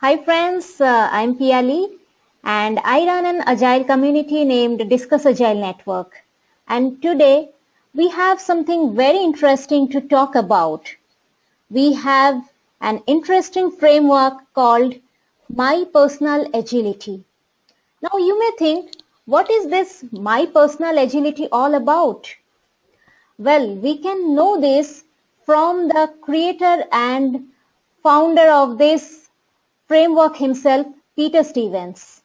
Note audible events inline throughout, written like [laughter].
Hi friends, uh, I'm Piali and I run an agile community named Discuss Agile Network. And today we have something very interesting to talk about. We have an interesting framework called My Personal Agility. Now you may think, what is this My Personal Agility all about? Well, we can know this from the creator and founder of this framework himself, Peter Stevens.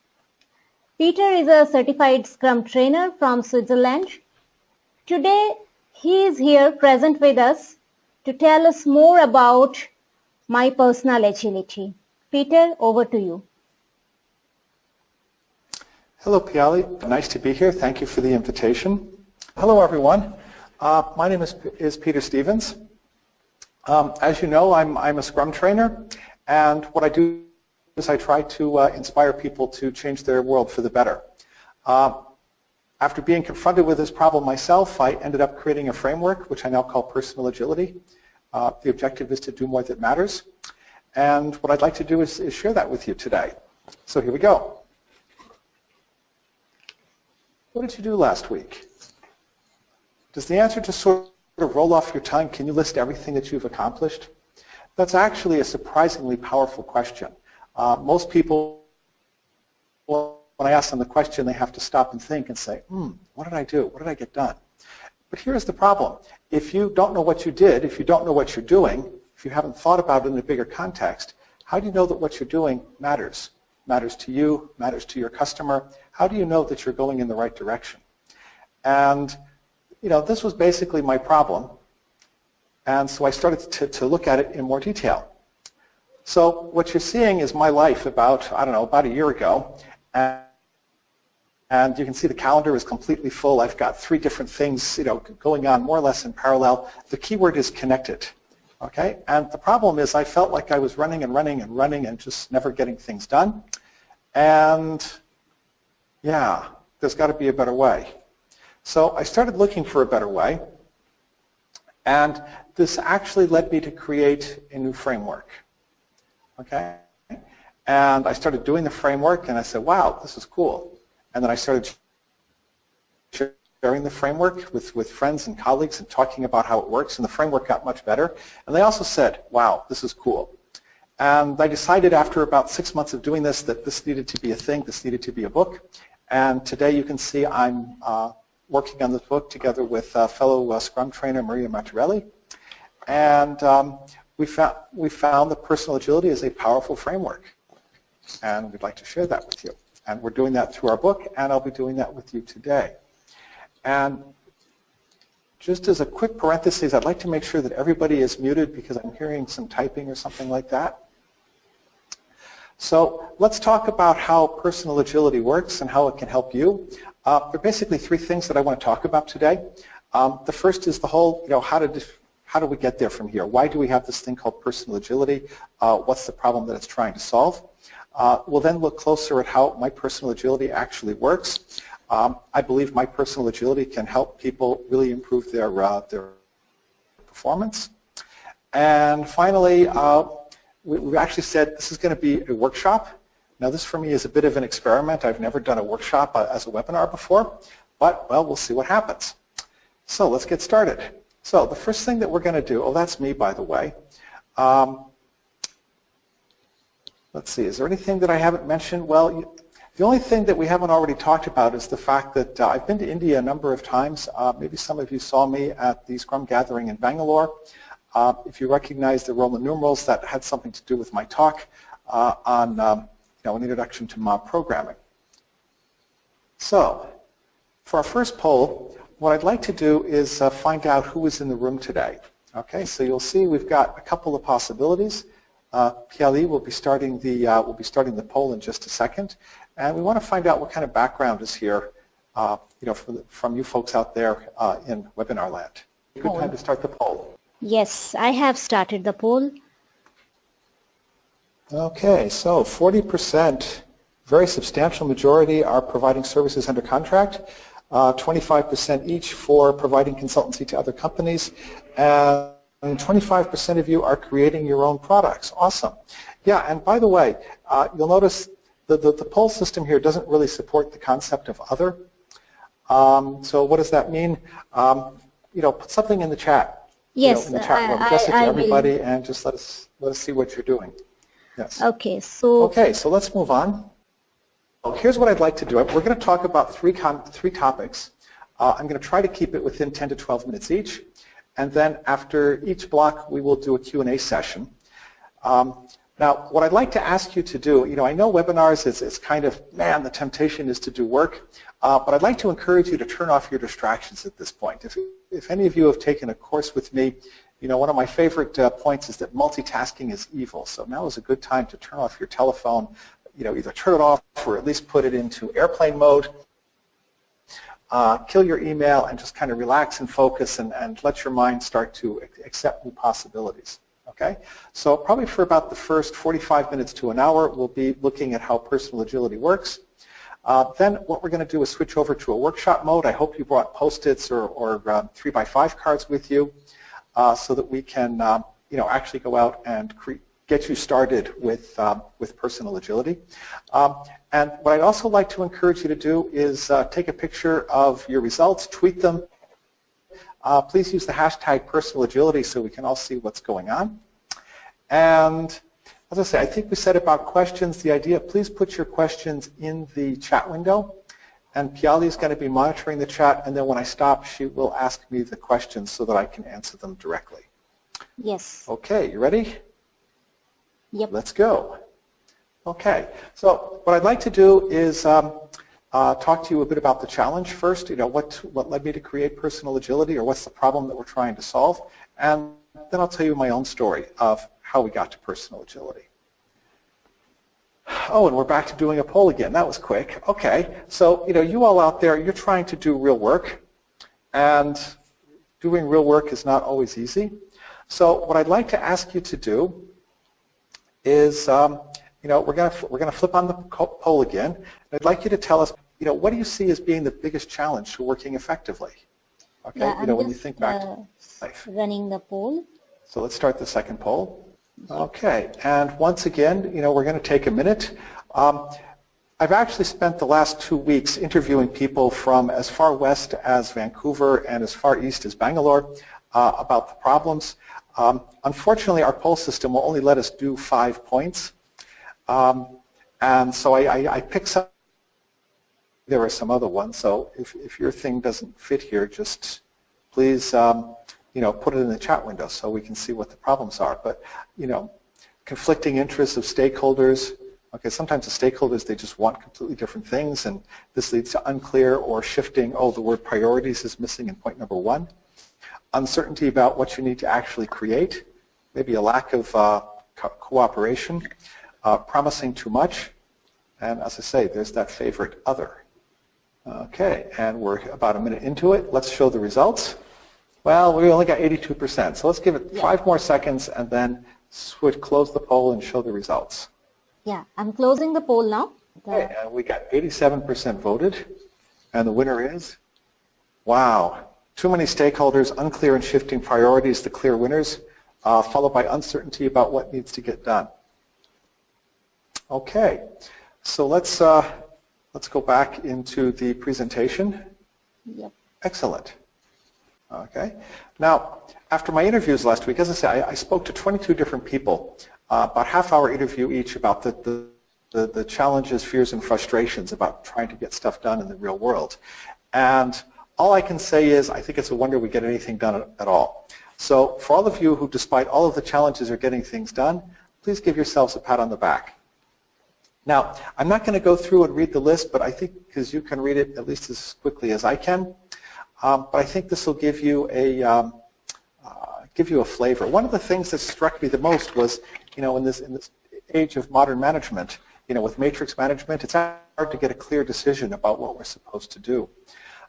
Peter is a certified Scrum trainer from Switzerland. Today, he is here present with us to tell us more about my personal agility. Peter, over to you. Hello, Piali. Nice to be here. Thank you for the invitation. Hello, everyone. Uh, my name is, is Peter Stevens. Um, as you know, I'm, I'm a Scrum trainer, and what I do I try to uh, inspire people to change their world for the better. Uh, after being confronted with this problem myself, I ended up creating a framework, which I now call Personal Agility. Uh, the objective is to do more that matters. And what I'd like to do is, is share that with you today. So here we go. What did you do last week? Does the answer to sort of roll off your tongue, can you list everything that you've accomplished? That's actually a surprisingly powerful question. Uh, most people, when I ask them the question, they have to stop and think and say, hmm, what did I do? What did I get done? But here's the problem. If you don't know what you did, if you don't know what you're doing, if you haven't thought about it in a bigger context, how do you know that what you're doing matters? Matters to you, matters to your customer. How do you know that you're going in the right direction? And you know, this was basically my problem. And so I started to, to look at it in more detail. So what you're seeing is my life about, I don't know, about a year ago. And, and you can see the calendar is completely full. I've got three different things you know, going on more or less in parallel. The keyword is connected. Okay? And the problem is I felt like I was running and running and running and just never getting things done. And yeah, there's got to be a better way. So I started looking for a better way, and this actually led me to create a new framework. Okay? And I started doing the framework, and I said, wow, this is cool. And then I started sharing the framework with, with friends and colleagues and talking about how it works, and the framework got much better. And they also said, wow, this is cool. And I decided after about six months of doing this that this needed to be a thing, this needed to be a book. And today you can see I'm uh, working on this book together with uh, fellow uh, Scrum trainer Maria Matarelli. And um, we, found, we found that personal agility is a powerful framework. And we'd like to share that with you. And we're doing that through our book, and I'll be doing that with you today. And just as a quick parenthesis, I'd like to make sure that everybody is muted because I'm hearing some typing or something like that. So let's talk about how personal agility works and how it can help you. Uh, there are basically three things that I want to talk about today. Um, the first is the whole, you know, how to how do we get there from here? Why do we have this thing called personal agility? Uh, what's the problem that it's trying to solve? Uh, we'll then look closer at how my personal agility actually works. Um, I believe my personal agility can help people really improve their, uh, their performance. And finally, uh, we, we actually said this is going to be a workshop. Now this for me is a bit of an experiment. I've never done a workshop uh, as a webinar before, but well, we'll see what happens. So let's get started. So the first thing that we're going to do, oh that's me by the way. Um, let's see, is there anything that I haven't mentioned? Well, the only thing that we haven't already talked about is the fact that uh, I've been to India a number of times. Uh, maybe some of you saw me at the Scrum Gathering in Bangalore. Uh, if you recognize the Roman numerals, that had something to do with my talk uh, on um, now an introduction to mob programming. So for our first poll, what I'd like to do is uh, find out who is in the room today. Okay, so you'll see we've got a couple of possibilities. Uh, Piali will be starting the uh, will be starting the poll in just a second, and we want to find out what kind of background is here, uh, you know, from, from you folks out there uh, in webinar land. Good time to start the poll. Yes, I have started the poll. Okay, so 40%, very substantial majority are providing services under contract, 25% uh, each for providing consultancy to other companies, and and 25% of you are creating your own products. Awesome. Yeah, and by the way, uh, you'll notice the, the, the, poll system here doesn't really support the concept of other. Um, so what does that mean? Um, you know, put something in the chat. Yes, you know, in the chat room, address it to everybody, will. and just let us let us see what you're doing. Yes. Okay, so. Okay, so let's move on. Well, here's what I'd like to do. We're going to talk about three three topics. Uh, I'm going to try to keep it within 10 to 12 minutes each. And then after each block, we will do a Q&A session. Um, now, what I'd like to ask you to do, you know, I know webinars is, is kind of, man, the temptation is to do work, uh, but I'd like to encourage you to turn off your distractions at this point. If, if any of you have taken a course with me, you know, one of my favorite uh, points is that multitasking is evil. So now is a good time to turn off your telephone, you know, either turn it off or at least put it into airplane mode uh, kill your email and just kind of relax and focus and, and let your mind start to accept new possibilities. Okay, so probably for about the first 45 minutes to an hour, we'll be looking at how personal agility works. Uh, then what we're going to do is switch over to a workshop mode. I hope you brought post-its or, or um, 3 by 5 cards with you uh, so that we can um, you know, actually go out and create get you started with, um, with personal agility. Um, and what I'd also like to encourage you to do is uh, take a picture of your results, tweet them. Uh, please use the hashtag personal agility so we can all see what's going on. And as I say, I think we said about questions, the idea, please put your questions in the chat window. And Piali is going to be monitoring the chat, and then when I stop, she will ask me the questions so that I can answer them directly. Yes. Okay, you ready? Yep. Let's go. Okay, so what I'd like to do is um, uh, talk to you a bit about the challenge first, you know, what, what led me to create personal agility or what's the problem that we're trying to solve, and then I'll tell you my own story of how we got to personal agility. Oh, and we're back to doing a poll again. That was quick. Okay, so you know, you all out there, you're trying to do real work, and doing real work is not always easy. So what I'd like to ask you to do is, um, you know, we're going to we're going to flip on the poll again. And I'd like you to tell us, you know, what do you see as being the biggest challenge to working effectively? Okay, yeah, you I'm know, when you think back uh, to life. Running the poll. So let's start the second poll. Okay, and once again, you know, we're going to take a minute. Um, I've actually spent the last two weeks interviewing people from as far west as Vancouver and as far east as Bangalore uh, about the problems. Um, unfortunately, our poll system will only let us do five points. Um, and so I, I, I picked some. There are some other ones. So if, if your thing doesn't fit here, just please um, you know, put it in the chat window so we can see what the problems are. But you know, conflicting interests of stakeholders. Okay, sometimes the stakeholders, they just want completely different things, and this leads to unclear or shifting, oh, the word priorities is missing in point number one uncertainty about what you need to actually create, maybe a lack of uh, co cooperation, uh, promising too much, and as I say, there's that favorite other. Okay, and we're about a minute into it. Let's show the results. Well, we only got 82%, so let's give it yeah. five more seconds and then switch, close the poll and show the results. Yeah, I'm closing the poll now. The... Okay, and we got 87% voted, and the winner is, wow, too many stakeholders, unclear and shifting priorities, the clear winners, uh, followed by uncertainty about what needs to get done. Okay, so let's uh, let's go back into the presentation. Yep. Excellent. Okay. Now, after my interviews last week, as I say, I, I spoke to 22 different people, uh, about half-hour interview each about the, the the, the challenges, fears, and frustrations about trying to get stuff done in the real world. And all I can say is I think it's a wonder we get anything done at all. So for all of you who, despite all of the challenges, are getting things done, please give yourselves a pat on the back. Now, I'm not going to go through and read the list, but I think because you can read it at least as quickly as I can, um, but I think this will give you a um, uh, give you a flavor. One of the things that struck me the most was, you know, in this in this age of modern management, you know, with matrix management, it's hard to get a clear decision about what we're supposed to do.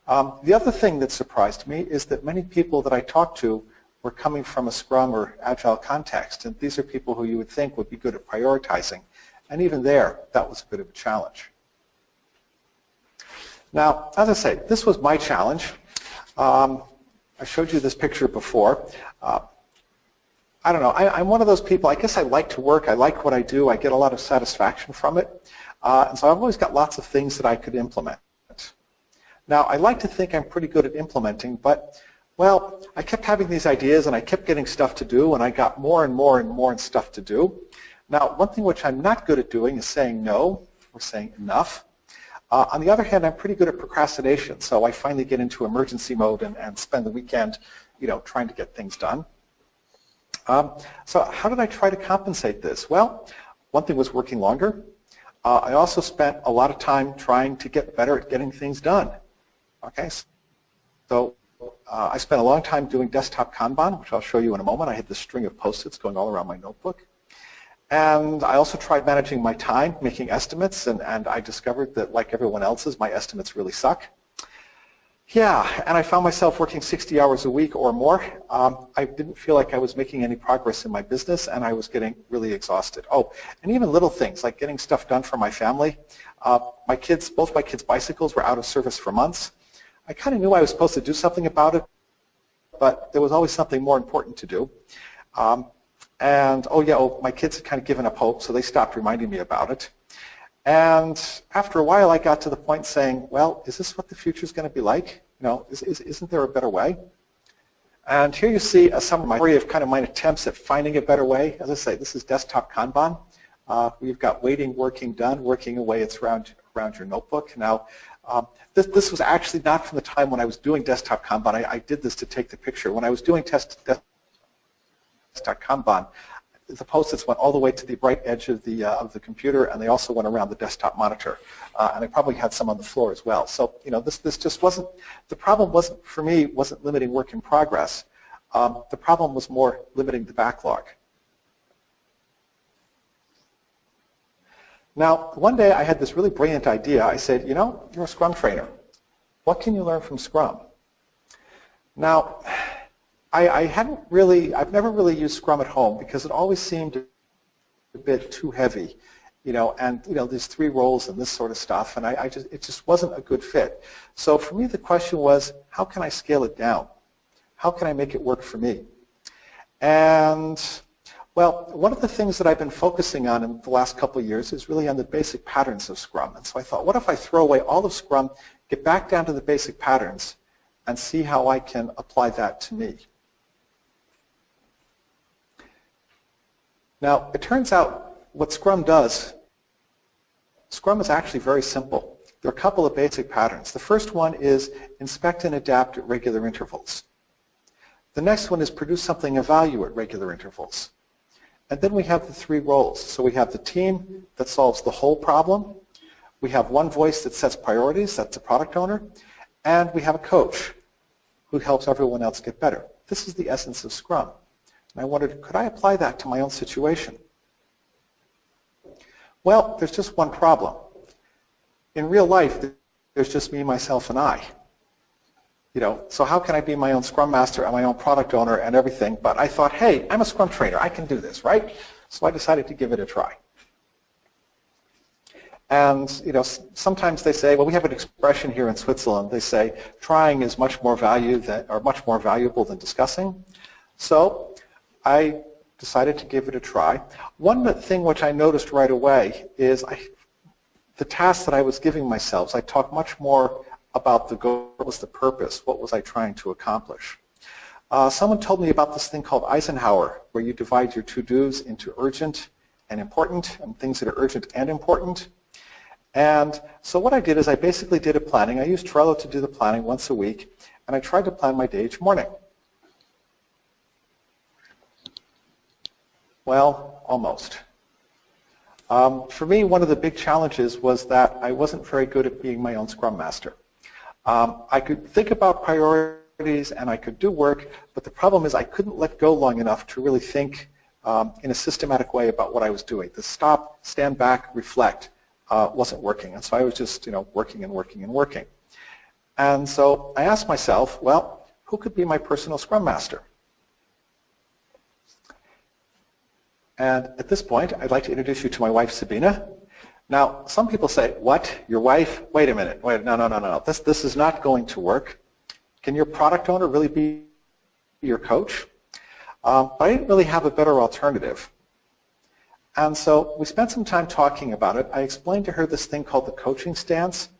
Um, the other thing that surprised me is that many people that I talked to were coming from a Scrum or Agile context, and these are people who you would think would be good at prioritizing. And even there, that was a bit of a challenge. Now, as I say, this was my challenge. Um, I showed you this picture before. Uh, I don't know, I, am one of those people, I guess I like to work, I like what I do, I get a lot of satisfaction from it, uh, and so I've always got lots of things that I could implement. Now, I like to think I'm pretty good at implementing, but, well, I kept having these ideas and I kept getting stuff to do, and I got more and more and more and stuff to do. Now, one thing which I'm not good at doing is saying no, or saying enough. Uh, on the other hand, I'm pretty good at procrastination, so I finally get into emergency mode and, and spend the weekend, you know, trying to get things done. Um, so how did I try to compensate this? Well, one thing was working longer. Uh, I also spent a lot of time trying to get better at getting things done. Okay, so uh, I spent a long time doing desktop Kanban, which I'll show you in a moment. I had this string of post-its going all around my notebook. And I also tried managing my time, making estimates, and, and I discovered that, like everyone else's, my estimates really suck. Yeah, and I found myself working 60 hours a week or more. Um, I didn't feel like I was making any progress in my business, and I was getting really exhausted. Oh, and even little things like getting stuff done for my family. Uh, my kids, both my kids' bicycles were out of service for months. I kind of knew I was supposed to do something about it, but there was always something more important to do. Um, and, oh yeah, oh, my kids had kind of given up hope, so they stopped reminding me about it. And after a while, I got to the point saying, well, is this what the future is going to be like? You know, is, is, isn't there a better way? And here you see a summary of kind of my attempts at finding a better way. As I say, this is desktop Kanban. Uh, we've got waiting, working, done, working away. It's around, around your notebook. Now, um, this, this was actually not from the time when I was doing desktop Kanban. I, I did this to take the picture. When I was doing test, desktop Kanban. The post-its went all the way to the bright edge of the, uh, of the computer, and they also went around the desktop monitor. Uh, and I probably had some on the floor as well. So, you know, this, this just wasn't, the problem wasn't, for me, wasn't limiting work in progress. Um, the problem was more limiting the backlog. Now, one day I had this really brilliant idea. I said, you know, you're a Scrum trainer. What can you learn from Scrum? Now, I, I hadn't really, I've never really used Scrum at home because it always seemed a bit too heavy, you know, and you know, these three roles and this sort of stuff, and I, I just, it just wasn't a good fit. So for me, the question was, how can I scale it down? How can I make it work for me? And well, one of the things that I've been focusing on in the last couple of years is really on the basic patterns of Scrum. And so I thought, what if I throw away all of Scrum, get back down to the basic patterns, and see how I can apply that to me? Now, it turns out what Scrum does, Scrum is actually very simple. There are a couple of basic patterns. The first one is inspect and adapt at regular intervals. The next one is produce something of value at regular intervals. And then we have the three roles. So we have the team that solves the whole problem. We have one voice that sets priorities, that's the product owner. And we have a coach who helps everyone else get better. This is the essence of Scrum. And I wondered, could I apply that to my own situation? Well, there's just one problem. In real life, there's just me, myself, and I. You know, so how can I be my own Scrum Master and my own product owner and everything? But I thought, hey, I'm a Scrum trainer. I can do this, right? So I decided to give it a try. And you know, sometimes they say, well, we have an expression here in Switzerland. They say, trying is much more value than, or much more valuable than discussing. So I decided to give it a try. One thing which I noticed right away is I, the task that I was giving myself, I talked much more about the goal, what was the purpose, what was I trying to accomplish. Uh, someone told me about this thing called Eisenhower, where you divide your to-dos into urgent and important, and things that are urgent and important. And so what I did is I basically did a planning. I used Trello to do the planning once a week, and I tried to plan my day each morning. Well, almost. Um, for me, one of the big challenges was that I wasn't very good at being my own Scrum Master. Um, I could think about priorities and I could do work, but the problem is I couldn't let go long enough to really think um, in a systematic way about what I was doing. The stop, stand back, reflect uh, wasn't working. And so I was just you know, working and working and working. And so I asked myself, well, who could be my personal Scrum Master? And at this point, I'd like to introduce you to my wife, Sabina. Now, some people say, what, your wife? Wait a minute. Wait, no, no, no, no. This, this is not going to work. Can your product owner really be your coach? Um, but I didn't really have a better alternative. And so we spent some time talking about it. I explained to her this thing called the coaching stance.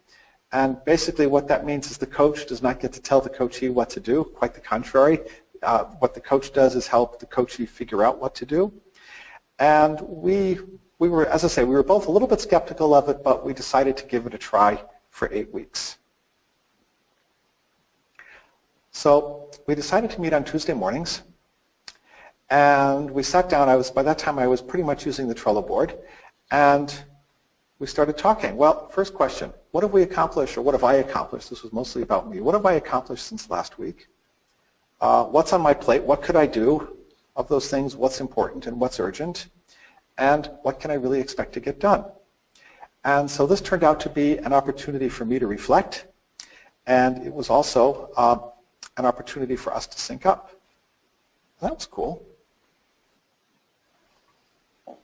And basically what that means is the coach does not get to tell the coachee what to do. Quite the contrary. Uh, what the coach does is help the coachee figure out what to do. And we, we were, as I say, we were both a little bit skeptical of it, but we decided to give it a try for eight weeks. So we decided to meet on Tuesday mornings. And we sat down. I was By that time, I was pretty much using the Trello board. And we started talking. Well, first question, what have we accomplished or what have I accomplished? This was mostly about me. What have I accomplished since last week? Uh, what's on my plate? What could I do of those things? What's important and what's urgent? And what can I really expect to get done? And so this turned out to be an opportunity for me to reflect. And it was also uh, an opportunity for us to sync up. That was cool.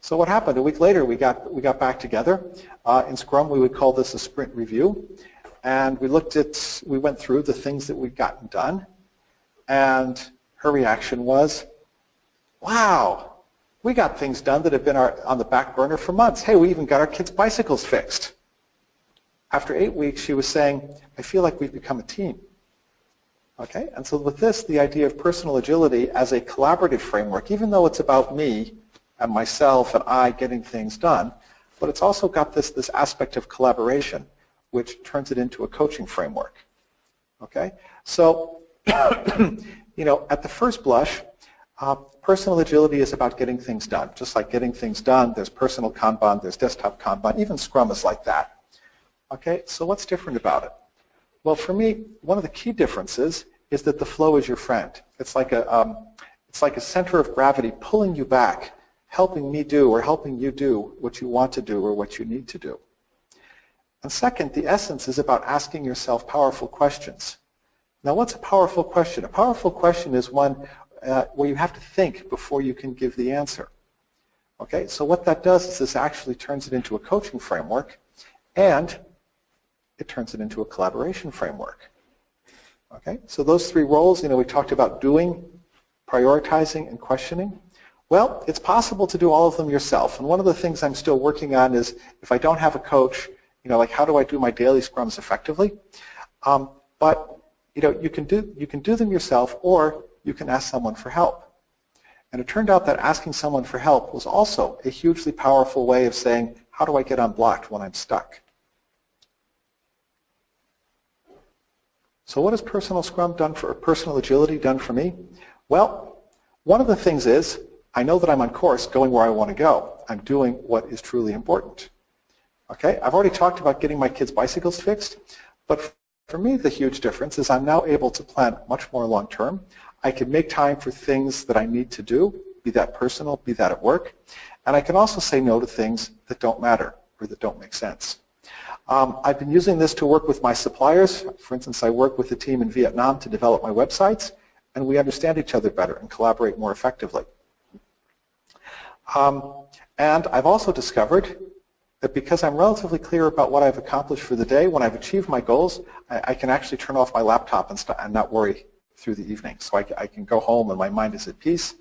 So what happened? A week later, we got, we got back together. Uh, in Scrum, we would call this a sprint review. And we looked at, we went through the things that we'd gotten done. And her reaction was, wow, we got things done that have been our, on the back burner for months. Hey, we even got our kids' bicycles fixed. After eight weeks, she was saying, I feel like we've become a team. Okay, and so with this, the idea of personal agility as a collaborative framework, even though it's about me and myself and I getting things done, but it's also got this, this aspect of collaboration, which turns it into a coaching framework. Okay, so, [coughs] you know, at the first blush, uh, personal agility is about getting things done. Just like getting things done, there's personal Kanban, there's desktop Kanban, even Scrum is like that. Okay, so what's different about it? Well, for me, one of the key differences is that the flow is your friend. It's like a, um, it's like a center of gravity pulling you back helping me do or helping you do what you want to do or what you need to do. And second, the essence is about asking yourself powerful questions. Now, what's a powerful question? A powerful question is one uh, where you have to think before you can give the answer. Okay, so what that does is this actually turns it into a coaching framework and it turns it into a collaboration framework. Okay, so those three roles, you know, we talked about doing, prioritizing, and questioning. Well, it's possible to do all of them yourself. And one of the things I'm still working on is if I don't have a coach, you know, like how do I do my daily scrums effectively? Um, but you know, you can do you can do them yourself, or you can ask someone for help. And it turned out that asking someone for help was also a hugely powerful way of saying, how do I get unblocked when I'm stuck? So what has personal scrum done for, personal agility done for me? Well, one of the things is I know that I'm on course going where I want to go. I'm doing what is truly important. Okay, I've already talked about getting my kids' bicycles fixed, but for me the huge difference is I'm now able to plan much more long term. I can make time for things that I need to do, be that personal, be that at work, and I can also say no to things that don't matter or that don't make sense. Um, I've been using this to work with my suppliers. For instance, I work with a team in Vietnam to develop my websites, and we understand each other better and collaborate more effectively. Um, and I've also discovered that because I'm relatively clear about what I've accomplished for the day, when I've achieved my goals, I, I can actually turn off my laptop and, and, not worry through the evening. So I, I, can go home and my mind is at peace.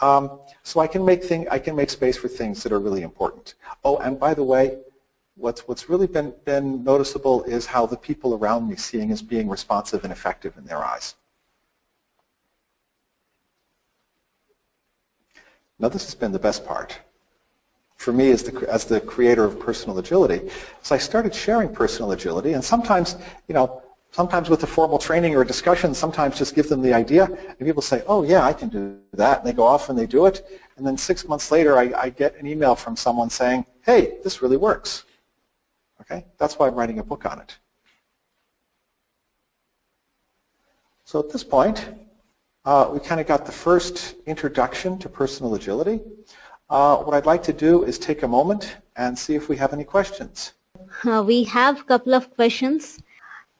Um, so I can make thing, I can make space for things that are really important. Oh, and by the way, what's what's really been been noticeable is how the people around me seeing as being responsive and effective in their eyes. Now this has been the best part for me as the, as the creator of personal agility. So I started sharing personal agility and sometimes, you know, sometimes with a formal training or a discussion, sometimes just give them the idea and people say, oh yeah, I can do that. And they go off and they do it. And then six months later, I, I get an email from someone saying, hey, this really works. Okay, that's why I'm writing a book on it. So at this point, uh, we kind of got the first introduction to personal agility. Uh, what I'd like to do is take a moment and see if we have any questions. Uh, we have a couple of questions.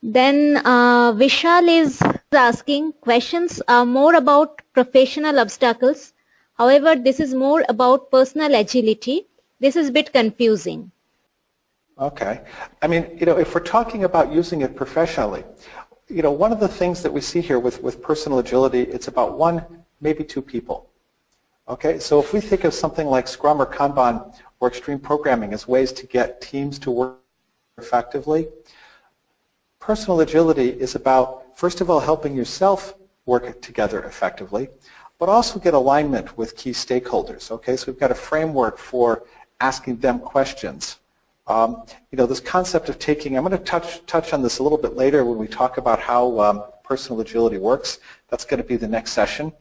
Then uh, Vishal is asking questions are more about professional obstacles. However, this is more about personal agility. This is a bit confusing. Okay. I mean, you know, if we're talking about using it professionally, you know, one of the things that we see here with, with personal agility, it's about one, maybe two people. Okay, so if we think of something like Scrum or Kanban or extreme programming as ways to get teams to work effectively, personal agility is about, first of all, helping yourself work together effectively, but also get alignment with key stakeholders. Okay, so we've got a framework for asking them questions. Um, you know, this concept of taking, I'm going to touch, touch on this a little bit later when we talk about how um, personal agility works. That's going to be the next session.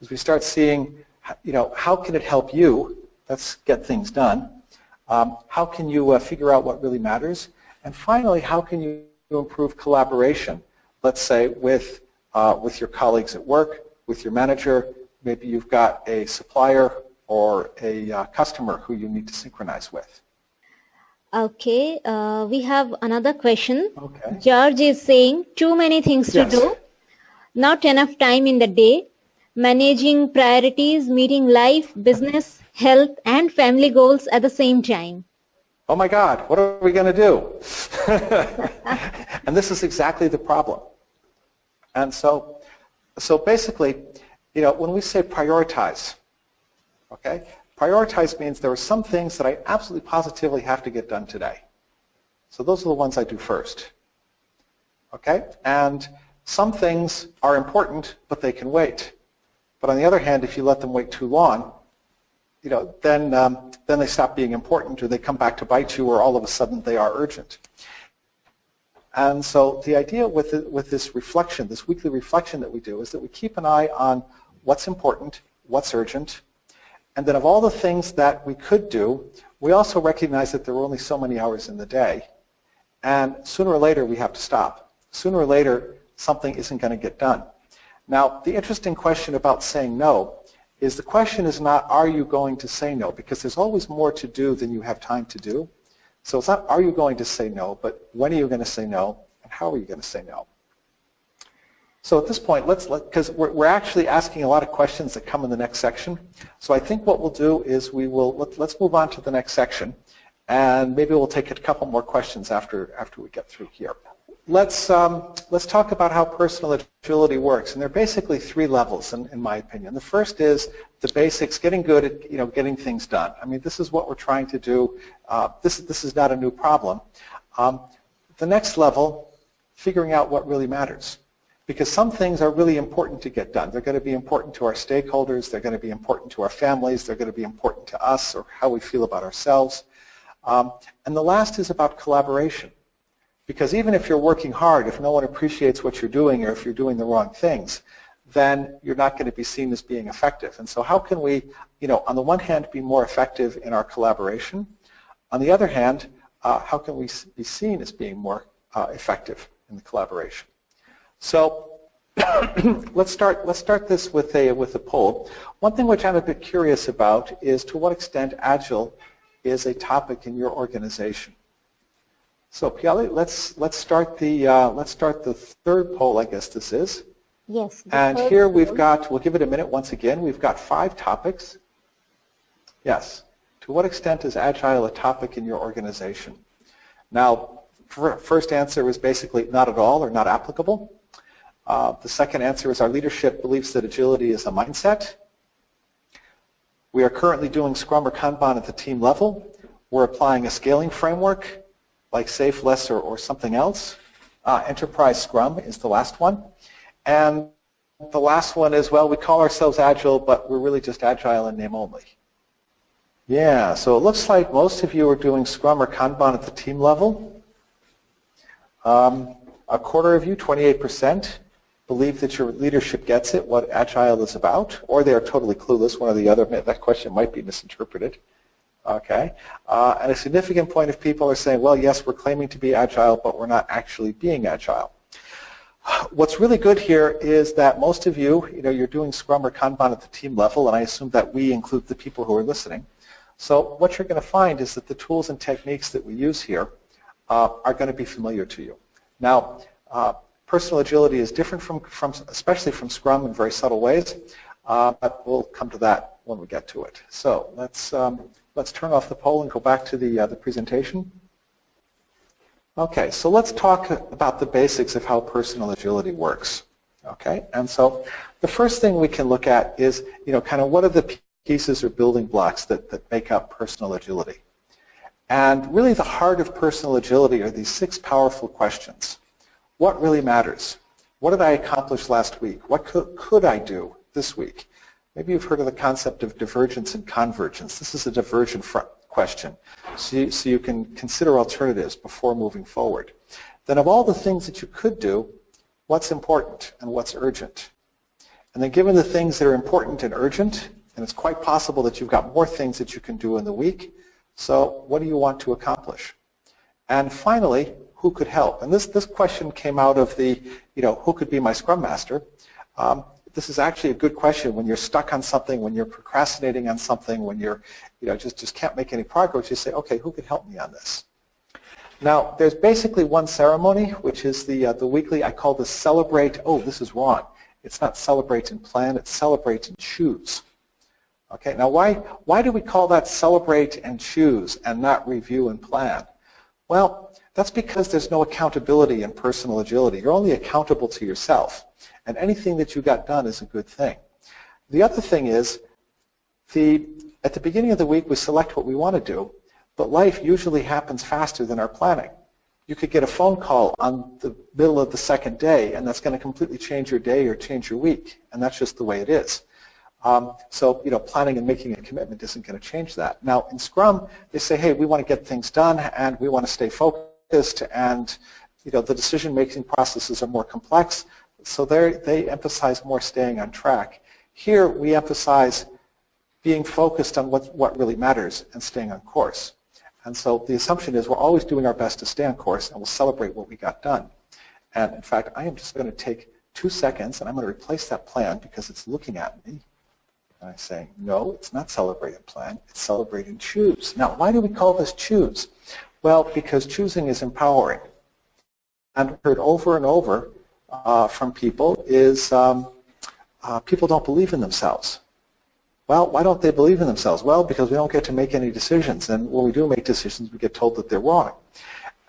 As we start seeing, you know, how can it help you? Let's get things done. Um, how can you uh, figure out what really matters? And finally, how can you improve collaboration? Let's say with, uh, with your colleagues at work, with your manager, maybe you've got a supplier or a uh, customer who you need to synchronize with. Okay, uh, we have another question. Okay. George is saying too many things Yes. to do, not enough time in the day, managing priorities, meeting life, business, health, and family goals at the same time. Oh my God, what are we going to do? [laughs] and this is exactly the problem. And so, so basically, you know, when we say prioritize, okay, prioritize means there are some things that I absolutely positively have to get done today. So those are the ones I do first. Okay? And some things are important, but they can wait. But on the other hand, if you let them wait too long, you know, then, um, then they stop being important or they come back to bite you or all of a sudden they are urgent. And so the idea with, the, with this reflection, this weekly reflection that we do, is that we keep an eye on what's important, what's urgent, and then of all the things that we could do, we also recognize that there are only so many hours in the day. And sooner or later we have to stop. Sooner or later something isn't going to get done. Now the interesting question about saying no is the question is not are you going to say no because there's always more to do than you have time to do. So it's not are you going to say no, but when are you going to say no and how are you going to say no? So at this point, let's because we're, we're actually asking a lot of questions that come in the next section. So I think what we'll do is we will let, let's move on to the next section, and maybe we'll take a couple more questions after after we get through here. Let's um, let's talk about how personal agility works, and there are basically three levels, in, in my opinion. The first is the basics, getting good at you know getting things done. I mean, this is what we're trying to do. Uh, this this is not a new problem. Um, the next level, figuring out what really matters because some things are really important to get done. They're going to be important to our stakeholders. They're going to be important to our families. They're going to be important to us or how we feel about ourselves. Um, and the last is about collaboration. Because even if you're working hard, if no one appreciates what you're doing or if you're doing the wrong things, then you're not going to be seen as being effective. And so how can we, you know, on the one hand, be more effective in our collaboration? On the other hand, uh, how can we be seen as being more uh, effective in the collaboration? So [coughs] let's start. Let's start this with a with a poll. One thing which I'm a bit curious about is to what extent agile is a topic in your organization. So Piali, let's let's start the uh, let's start the third poll. I guess this is. Yes. And here we've goal. got. We'll give it a minute once again. We've got five topics. Yes. To what extent is agile a topic in your organization? Now, first answer was basically not at all or not applicable. Uh, the second answer is our leadership believes that agility is a mindset. We are currently doing Scrum or Kanban at the team level. We're applying a scaling framework like SAFe, LeSS, or, or something else. Uh, Enterprise Scrum is the last one. And the last one is, well, we call ourselves Agile, but we're really just Agile in name only. Yeah, so it looks like most of you are doing Scrum or Kanban at the team level. Um, a quarter of you, 28%, believe that your leadership gets it, what Agile is about, or they are totally clueless, one or the other. That question might be misinterpreted. Okay, uh, and a significant point of people are saying, well, yes, we're claiming to be Agile, but we're not actually being Agile. What's really good here is that most of you, you know, you're doing Scrum or Kanban at the team level, and I assume that we include the people who are listening. So what you're going to find is that the tools and techniques that we use here uh, are going to be familiar to you. Now, uh, personal agility is different from, from, especially from Scrum in very subtle ways, uh, but we'll come to that when we get to it. So let's, um, let's turn off the poll and go back to the, uh, the presentation. Okay, so let's talk about the basics of how personal agility works. Okay, and so the first thing we can look at is, you know, kind of what are the pieces or building blocks that, that make up personal agility. And really the heart of personal agility are these six powerful questions. What really matters? What did I accomplish last week? What could, could I do this week? Maybe you've heard of the concept of divergence and convergence. This is a divergent question, so you, so you can consider alternatives before moving forward. Then of all the things that you could do, what's important and what's urgent? And then given the things that are important and urgent, and it's quite possible that you've got more things that you can do in the week, so what do you want to accomplish? And finally, who could help? And this, this question came out of the, you know, who could be my Scrum Master? Um, this is actually a good question when you're stuck on something, when you're procrastinating on something, when you're, you know, just, just can't make any progress, you say, okay, who could help me on this? Now, there's basically one ceremony, which is the, uh, the weekly, I call this celebrate, oh, this is wrong. It's not celebrate and plan, it's celebrate and choose. Okay, now why, why do we call that celebrate and choose and not review and plan? Well, that's because there's no accountability in personal agility. You're only accountable to yourself. And anything that you got done is a good thing. The other thing is, the, at the beginning of the week we select what we want to do, but life usually happens faster than our planning. You could get a phone call on the middle of the second day, and that's going to completely change your day or change your week, and that's just the way it is. Um, so, you know, planning and making a commitment isn't going to change that. Now, in Scrum, they say, hey, we want to get things done, and we want to stay focused and you know, the decision-making processes are more complex, so they emphasize more staying on track. Here we emphasize being focused on what, what really matters and staying on course. And so the assumption is we're always doing our best to stay on course and we'll celebrate what we got done. And in fact, I am just going to take two seconds and I'm going to replace that plan because it's looking at me. And I say, no, it's not celebrate and plan, it's celebrate and choose. Now, why do we call this choose? Well, because choosing is empowering. And heard over and over uh, from people is um, uh, people don't believe in themselves. Well, why don't they believe in themselves? Well, because we don't get to make any decisions. And when we do make decisions, we get told that they're wrong.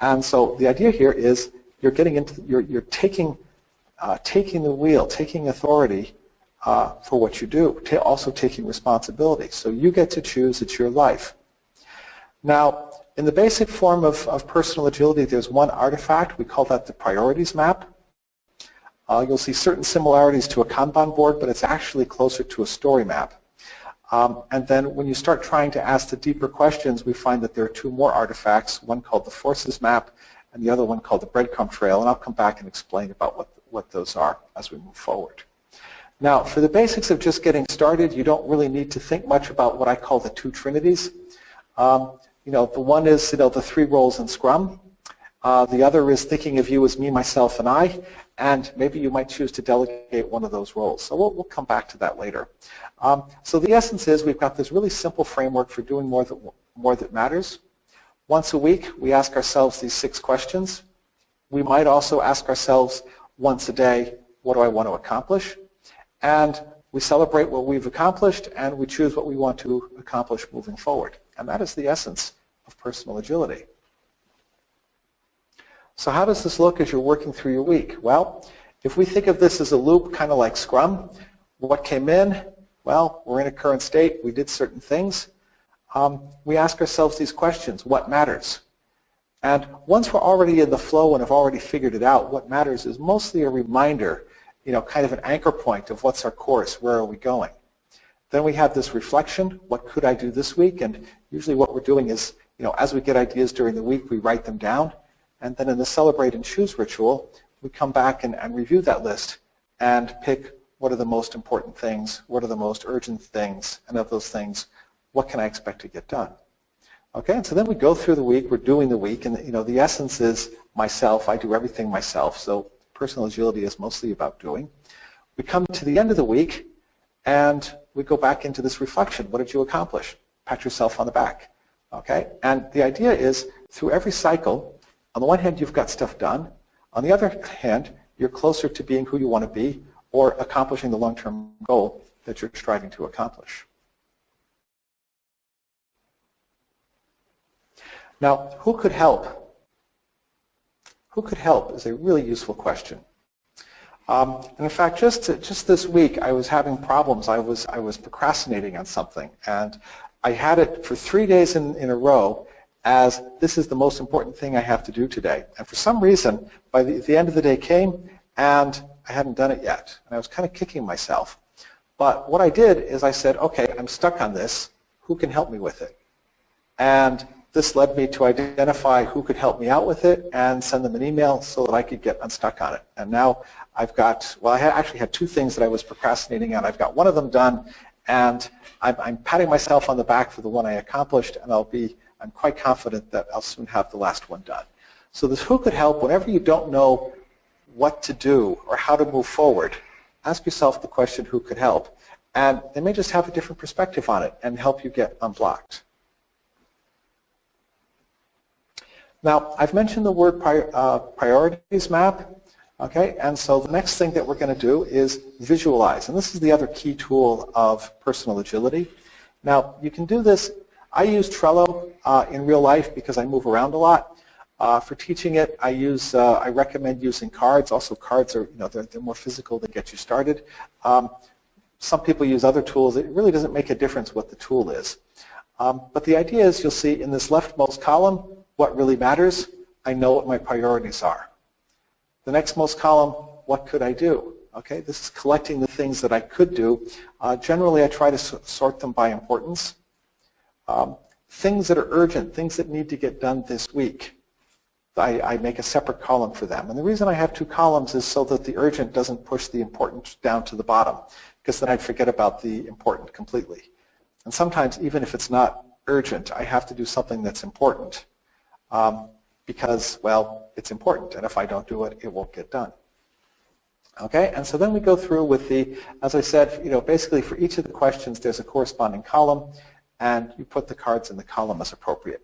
And so the idea here is you're getting into, you're, you're taking, uh, taking the wheel, taking authority uh, for what you do, also taking responsibility. So you get to choose, it's your life. Now, in the basic form of, of personal agility, there's one artifact. We call that the priorities map. Uh, you'll see certain similarities to a Kanban board, but it's actually closer to a story map. Um, and then when you start trying to ask the deeper questions, we find that there are two more artifacts, one called the forces map and the other one called the breadcrumb trail. And I'll come back and explain about what, what those are as we move forward. Now, for the basics of just getting started, you don't really need to think much about what I call the two trinities. Um, you know, the one is, you know, the three roles in Scrum. Uh, the other is thinking of you as me, myself, and I, and maybe you might choose to delegate one of those roles. So we'll, we'll come back to that later. Um, so the essence is we've got this really simple framework for doing more that, more that matters. Once a week, we ask ourselves these six questions. We might also ask ourselves once a day, what do I want to accomplish? And we celebrate what we've accomplished, and we choose what we want to accomplish moving forward. And that is the essence of personal agility. So how does this look as you're working through your week? Well, if we think of this as a loop, kind of like Scrum, what came in? Well, we're in a current state. We did certain things. Um, we ask ourselves these questions. What matters? And once we're already in the flow and have already figured it out, what matters is mostly a reminder, you know, kind of an anchor point of what's our course, where are we going. Then we have this reflection, what could I do this week? And usually what we're doing is, you know, as we get ideas during the week, we write them down. And then in the celebrate and choose ritual, we come back and, and review that list and pick what are the most important things, what are the most urgent things, and of those things, what can I expect to get done? Okay, and so then we go through the week, we're doing the week, and you know, the essence is myself, I do everything myself, so personal agility is mostly about doing. We come to the end of the week, and we go back into this reflection. What did you accomplish? Pat yourself on the back. Okay? And the idea is through every cycle, on the one hand, you've got stuff done. On the other hand, you're closer to being who you want to be or accomplishing the long-term goal that you're striving to accomplish. Now, who could help? Who could help is a really useful question. Um, and in fact, just just this week, I was having problems. I was I was procrastinating on something, and I had it for three days in, in a row as this is the most important thing I have to do today. And for some reason, by the, the end of the day came, and I hadn't done it yet, and I was kind of kicking myself. But what I did is I said, okay, I'm stuck on this. Who can help me with it? And this led me to identify who could help me out with it and send them an email so that I could get unstuck on it. And now I've got, well, I actually had two things that I was procrastinating on. I've got one of them done, and I'm, I'm patting myself on the back for the one I accomplished, and I'll be, I'm quite confident that I'll soon have the last one done. So this who could help, whenever you don't know what to do or how to move forward, ask yourself the question, who could help? And they may just have a different perspective on it and help you get unblocked. Now, I've mentioned the word prior, uh, priorities map, okay, and so the next thing that we're going to do is visualize, and this is the other key tool of personal agility. Now, you can do this, I use Trello uh, in real life because I move around a lot. Uh, for teaching it, I use, uh, I recommend using cards. Also, cards are, you know, they're, they're more physical, they get you started. Um, some people use other tools. It really doesn't make a difference what the tool is. Um, but the idea is you'll see in this leftmost column, what really matters, I know what my priorities are. The next most column, what could I do? Okay, this is collecting the things that I could do. Uh, generally, I try to sort them by importance. Um, things that are urgent, things that need to get done this week, I, I, make a separate column for them. And the reason I have two columns is so that the urgent doesn't push the important down to the bottom, because then I'd forget about the important completely. And sometimes, even if it's not urgent, I have to do something that's important um, because, well, it's important, and if I don't do it, it won't get done. Okay, and so then we go through with the, as I said, you know, basically for each of the questions, there's a corresponding column, and you put the cards in the column as appropriate.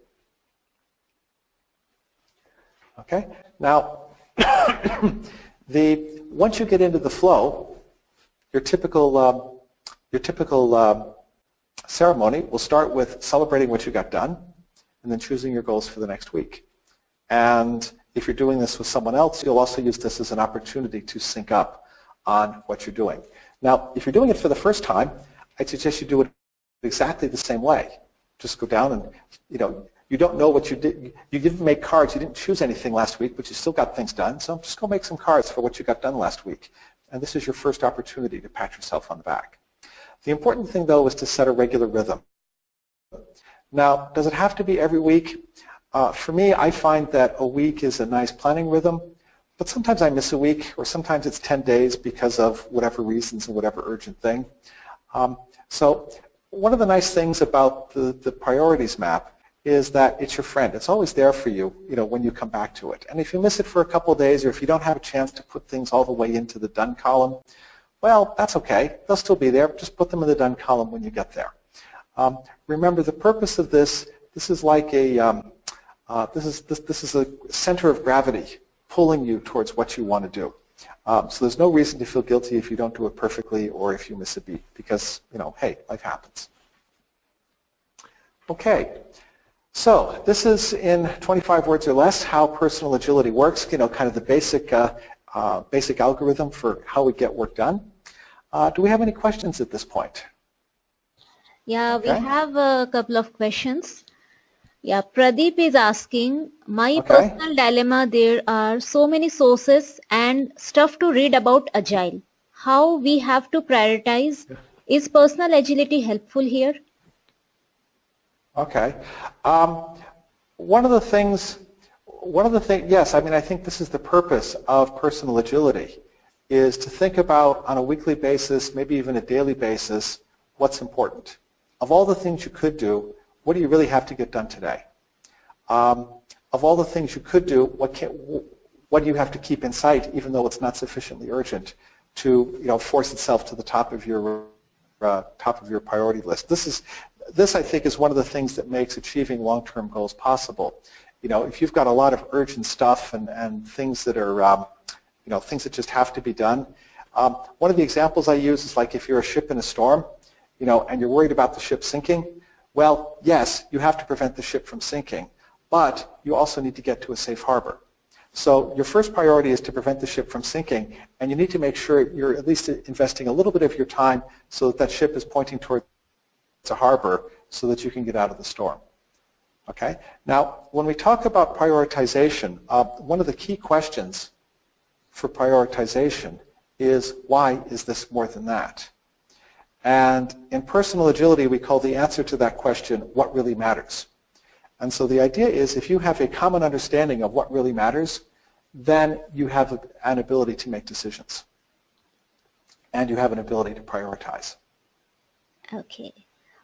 Okay, now, [coughs] the once you get into the flow, your typical um, your typical um, ceremony will start with celebrating what you got done and then choosing your goals for the next week. And if you're doing this with someone else, you'll also use this as an opportunity to sync up on what you're doing. Now, if you're doing it for the first time, I'd suggest you do it exactly the same way. Just go down and, you know, you don't know what you did. You didn't make cards. You didn't choose anything last week, but you still got things done. So just go make some cards for what you got done last week. And this is your first opportunity to pat yourself on the back. The important thing, though, is to set a regular rhythm. Now, does it have to be every week? Uh, for me, I find that a week is a nice planning rhythm, but sometimes I miss a week, or sometimes it's 10 days because of whatever reasons and whatever urgent thing. Um, so one of the nice things about the, the priorities map is that it's your friend. It's always there for you, you know, when you come back to it. And if you miss it for a couple days, or if you don't have a chance to put things all the way into the done column, well, that's okay. They'll still be there. Just put them in the done column when you get there. Um, remember, the purpose of this, this is like a, um, uh, this, is, this, this is a center of gravity pulling you towards what you want to do. Um, so there's no reason to feel guilty if you don't do it perfectly or if you miss a beat because, you know, hey, life happens. Okay, so this is in 25 words or less how personal agility works, you know, kind of the basic, uh, uh, basic algorithm for how we get work done. Uh, do we have any questions at this point? Yeah, we have a couple of questions. Yeah, Pradeep is asking, my okay. personal dilemma, there are so many sources and stuff to read about Agile. How we have to prioritize? Is personal agility helpful here? Okay. Um, one of the things, one of the things, yes, I mean, I think this is the purpose of personal agility, is to think about on a weekly basis, maybe even a daily basis, what's important of all the things you could do, what do you really have to get done today? Um, of all the things you could do, what, can, what do you have to keep in sight, even though it's not sufficiently urgent, to you know, force itself to the top of your uh, top of your priority list? This is this I think is one of the things that makes achieving long-term goals possible. You know, if you've got a lot of urgent stuff and, and things that are um, you know things that just have to be done. Um, one of the examples I use is like if you're a ship in a storm you know, and you're worried about the ship sinking, well, yes, you have to prevent the ship from sinking, but you also need to get to a safe harbor. So your first priority is to prevent the ship from sinking, and you need to make sure you're at least investing a little bit of your time so that that ship is pointing towards a harbor so that you can get out of the storm. Okay. Now, when we talk about prioritization, uh, one of the key questions for prioritization is why is this more than that? And in personal agility, we call the answer to that question what really matters. And so the idea is if you have a common understanding of what really matters, then you have an ability to make decisions. And you have an ability to prioritize. Okay.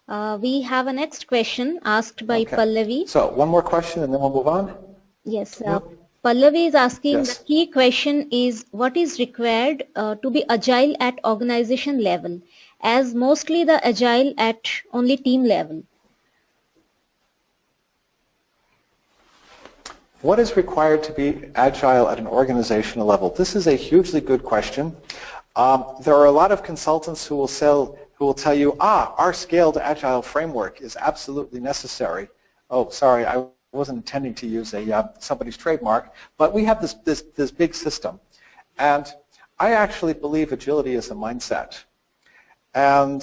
Uh, we have a next question asked by okay. Pallavi. So one more question and then we'll move on. Yes. Uh, Pallavi is asking yes. the key question is what is required uh, to be agile at organization level as mostly the agile at only team level. What is required to be agile at an organizational level? This is a hugely good question. Um, there are a lot of consultants who will sell, who will tell you, ah, our scaled agile framework is absolutely necessary. Oh, sorry, I wasn't intending to use a uh, somebody's trademark, but we have this, this, this big system. And I actually believe agility is a mindset. And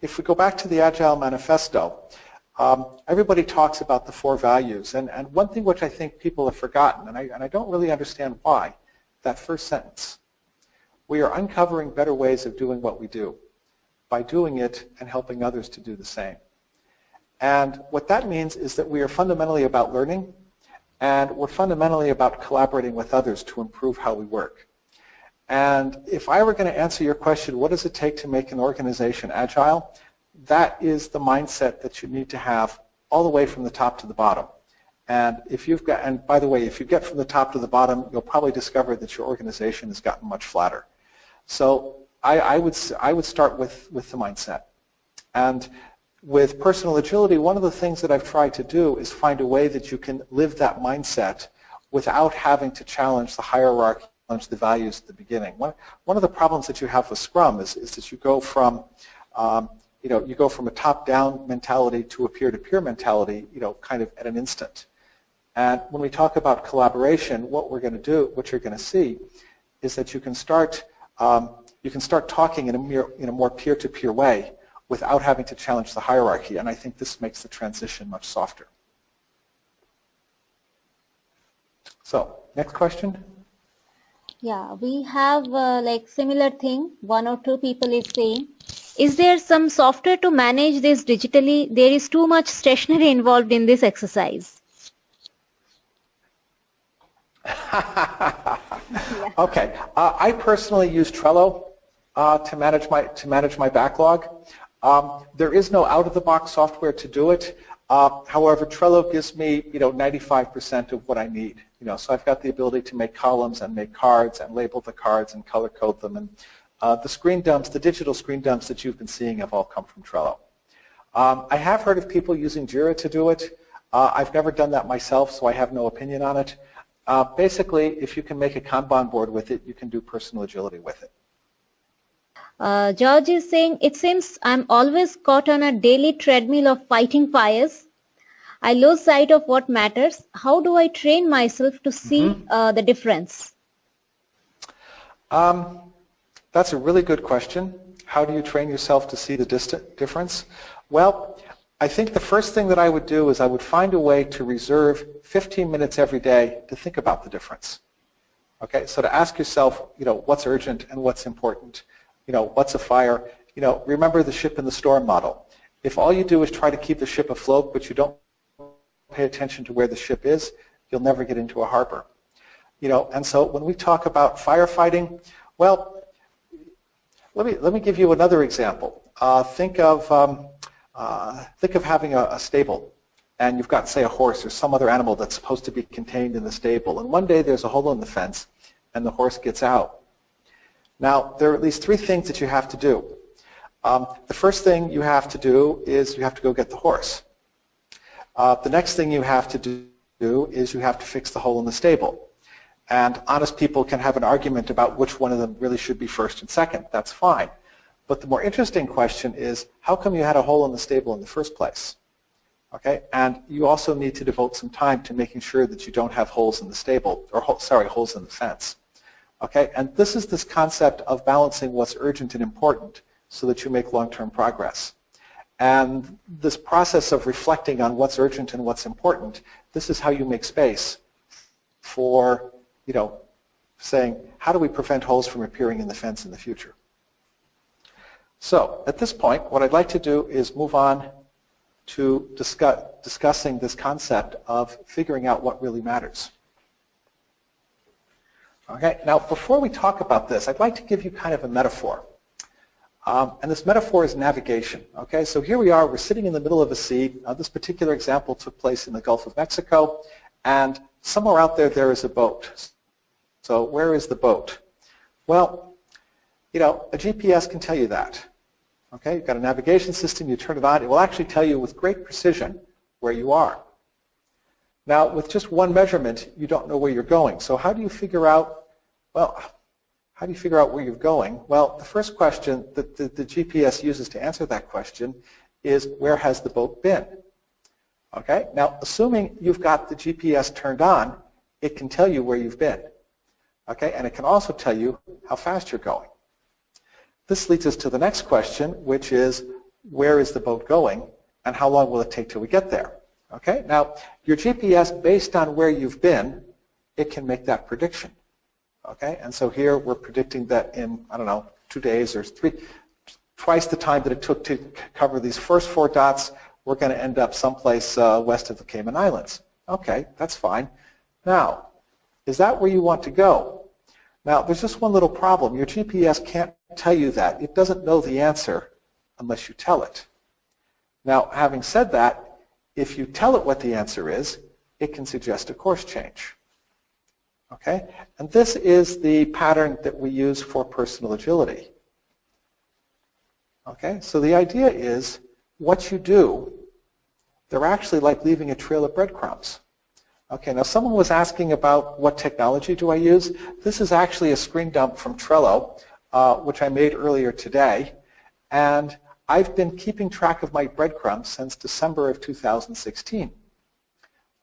if we go back to the Agile Manifesto, um, everybody talks about the four values, and, and one thing which I think people have forgotten, and I, and I don't really understand why, that first sentence. We are uncovering better ways of doing what we do by doing it and helping others to do the same. And what that means is that we are fundamentally about learning, and we're fundamentally about collaborating with others to improve how we work. And if I were going to answer your question, what does it take to make an organization agile? that is the mindset that you need to have all the way from the top to the bottom. And if you've got, and by the way, if you get from the top to the bottom, you'll probably discover that your organization has gotten much flatter. So I, I would, I would start with, with the mindset. And with personal agility, one of the things that I've tried to do is find a way that you can live that mindset without having to challenge the hierarchy, challenge the values at the beginning. One, one of the problems that you have with Scrum is, is that you go from um, you know, you go from a top-down mentality to a peer-to-peer mentality, you know, kind of at an instant. And when we talk about collaboration, what we're going to do, what you're going to see, is that you can start, um, you can start talking in a, mere, in a more peer-to-peer way without having to challenge the hierarchy. And I think this makes the transition much softer. So, next question. Yeah, we have uh, like similar thing. One or two people is saying is there some software to manage this digitally? There is too much stationery involved in this exercise. yeah. [laughs] Okay, uh, I personally use Trello uh, to manage my to manage my backlog. Um, there is no out-of-the-box software to do it. Uh, however, Trello gives me you know 95% of what I need. You know, so I've got the ability to make columns and make cards and label the cards and color code them and uh, the screen dumps, the digital screen dumps that you've been seeing have all come from Trello. Um, I have heard of people using Jira to do it. Uh, I've never done that myself, so I have no opinion on it. Uh, basically, if you can make a Kanban board with it, you can do personal agility with it. Uh, George is saying, it seems I'm always caught on a daily treadmill of fighting fires. I lose sight of what matters. How do I train myself to see mm -hmm. the difference? Um, that's a really good question. How do you train yourself to see the distant difference? Well, I think the first thing that I would do is I would find a way to reserve 15 minutes every day to think about the difference. Okay, so to ask yourself, you know, what's urgent and what's important? You know, what's a fire? You know, remember the ship in the storm model. If all you do is try to keep the ship afloat, but you don't pay attention to where the ship is, you'll never get into a harbor. You know, and so when we talk about firefighting, well, let me, let me give you another example. Uh, think, of, um, uh, think of having a, a, stable and you've got, say, a horse or some other animal that's supposed to be contained in the stable. And one day there's a hole in the fence and the horse gets out. Now, there are at least three things that you have to do. Um, the first thing you have to do is you have to go get the horse. Uh, the next thing you have to do is you have to fix the hole in the stable. And honest people can have an argument about which one of them really should be first and second. That's fine. But the more interesting question is, how come you had a hole in the stable in the first place? Okay, and you also need to devote some time to making sure that you don't have holes in the stable, or sorry, holes in the fence. Okay, and this is this concept of balancing what's urgent and important so that you make long-term progress. And this process of reflecting on what's urgent and what's important, this is how you make space for, you know, saying, how do we prevent holes from appearing in the fence in the future? So at this point, what I'd like to do is move on to discuss, discussing this concept of figuring out what really matters. Okay, now before we talk about this, I'd like to give you kind of a metaphor. Um, and this metaphor is navigation. Okay, so here we are, we're sitting in the middle of a sea. Uh, this particular example took place in the Gulf of Mexico, and somewhere out there there is a boat. So where is the boat? Well, you know, a GPS can tell you that. Okay, you've got a navigation system, you turn it on, it will actually tell you with great precision where you are. Now, with just one measurement, you don't know where you're going. So how do you figure out, well, how do you figure out where you're going? Well, the first question that the, the GPS uses to answer that question is where has the boat been? Okay, now assuming you've got the GPS turned on, it can tell you where you've been. Okay, and it can also tell you how fast you're going. This leads us to the next question, which is where is the boat going and how long will it take till we get there? Okay, now your GPS, based on where you've been, it can make that prediction. Okay, and so here we're predicting that in, I don't know, two days or three, twice the time that it took to cover these first four dots, we're going to end up someplace uh, west of the Cayman Islands. Okay, that's fine. Now, is that where you want to go? Now, there's just one little problem. Your GPS can't tell you that. It doesn't know the answer unless you tell it. Now, having said that, if you tell it what the answer is, it can suggest a course change. Okay? And this is the pattern that we use for personal agility. Okay? So the idea is what you do, they're actually like leaving a trail of breadcrumbs. Okay, now someone was asking about what technology do I use. This is actually a screen dump from Trello, uh, which I made earlier today. And I've been keeping track of my breadcrumbs since December of 2016.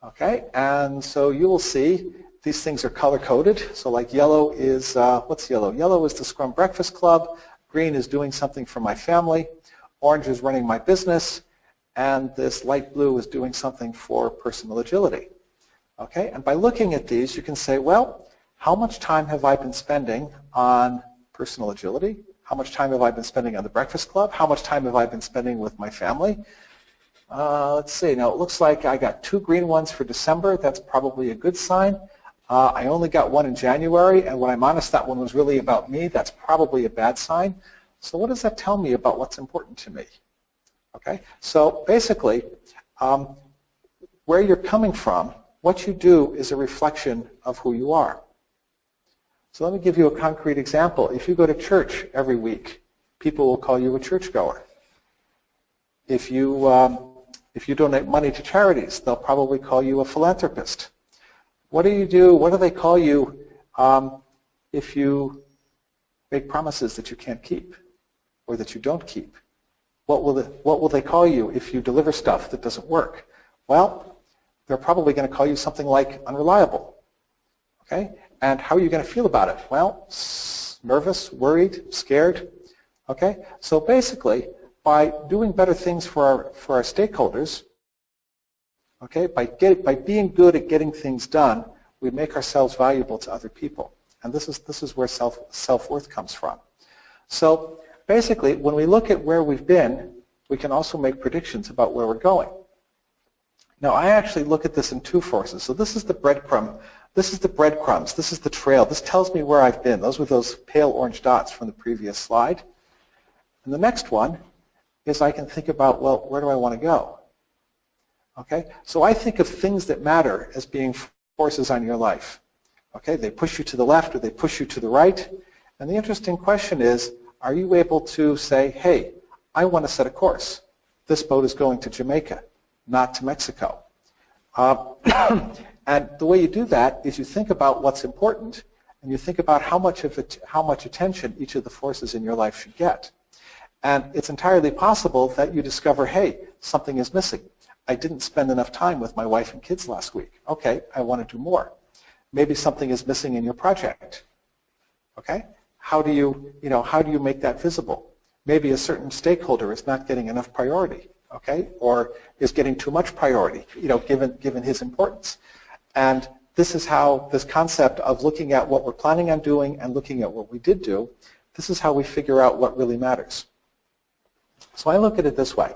Okay, and so you will see these things are color-coded. So like yellow is, uh, what's yellow? Yellow is the Scrum Breakfast Club. Green is doing something for my family. Orange is running my business. And this light blue is doing something for personal agility. Okay, and by looking at these, you can say, well, how much time have I been spending on personal agility? How much time have I been spending on the Breakfast Club? How much time have I been spending with my family? Uh, let's see. Now, it looks like I got two green ones for December. That's probably a good sign. Uh, I only got one in January, and when I'm honest, that one was really about me. That's probably a bad sign. So what does that tell me about what's important to me? Okay, so basically, um, where you're coming from what you do is a reflection of who you are. So let me give you a concrete example. If you go to church every week, people will call you a churchgoer. If you, um, if you donate money to charities, they'll probably call you a philanthropist. What do you do, what do they call you um, if you make promises that you can't keep or that you don't keep? What will, the, what will they call you if you deliver stuff that doesn't work? Well, they're probably going to call you something like unreliable. Okay? And how are you going to feel about it? Well, nervous, worried, scared. Okay? So basically, by doing better things for our, for our stakeholders, okay, by, get, by being good at getting things done, we make ourselves valuable to other people. And this is, this is where self, self-worth comes from. So basically, when we look at where we've been, we can also make predictions about where we're going. Now I actually look at this in two forces. So this is the breadcrumb. This is the breadcrumbs. This is the trail. This tells me where I've been. Those were those pale orange dots from the previous slide. And the next one is I can think about, well, where do I want to go? Okay, so I think of things that matter as being forces on your life. Okay, they push you to the left or they push you to the right. And the interesting question is, are you able to say, hey, I want to set a course. This boat is going to Jamaica not to Mexico. Uh, [coughs] and the way you do that is you think about what's important and you think about how much, of it, how much attention each of the forces in your life should get. And it's entirely possible that you discover, hey, something is missing. I didn't spend enough time with my wife and kids last week. Okay, I want to do more. Maybe something is missing in your project. Okay? How do you, you know, how do you make that visible? Maybe a certain stakeholder is not getting enough priority, okay? Or is getting too much priority, you know, given, given his importance. And this is how this concept of looking at what we're planning on doing and looking at what we did do, this is how we figure out what really matters. So I look at it this way.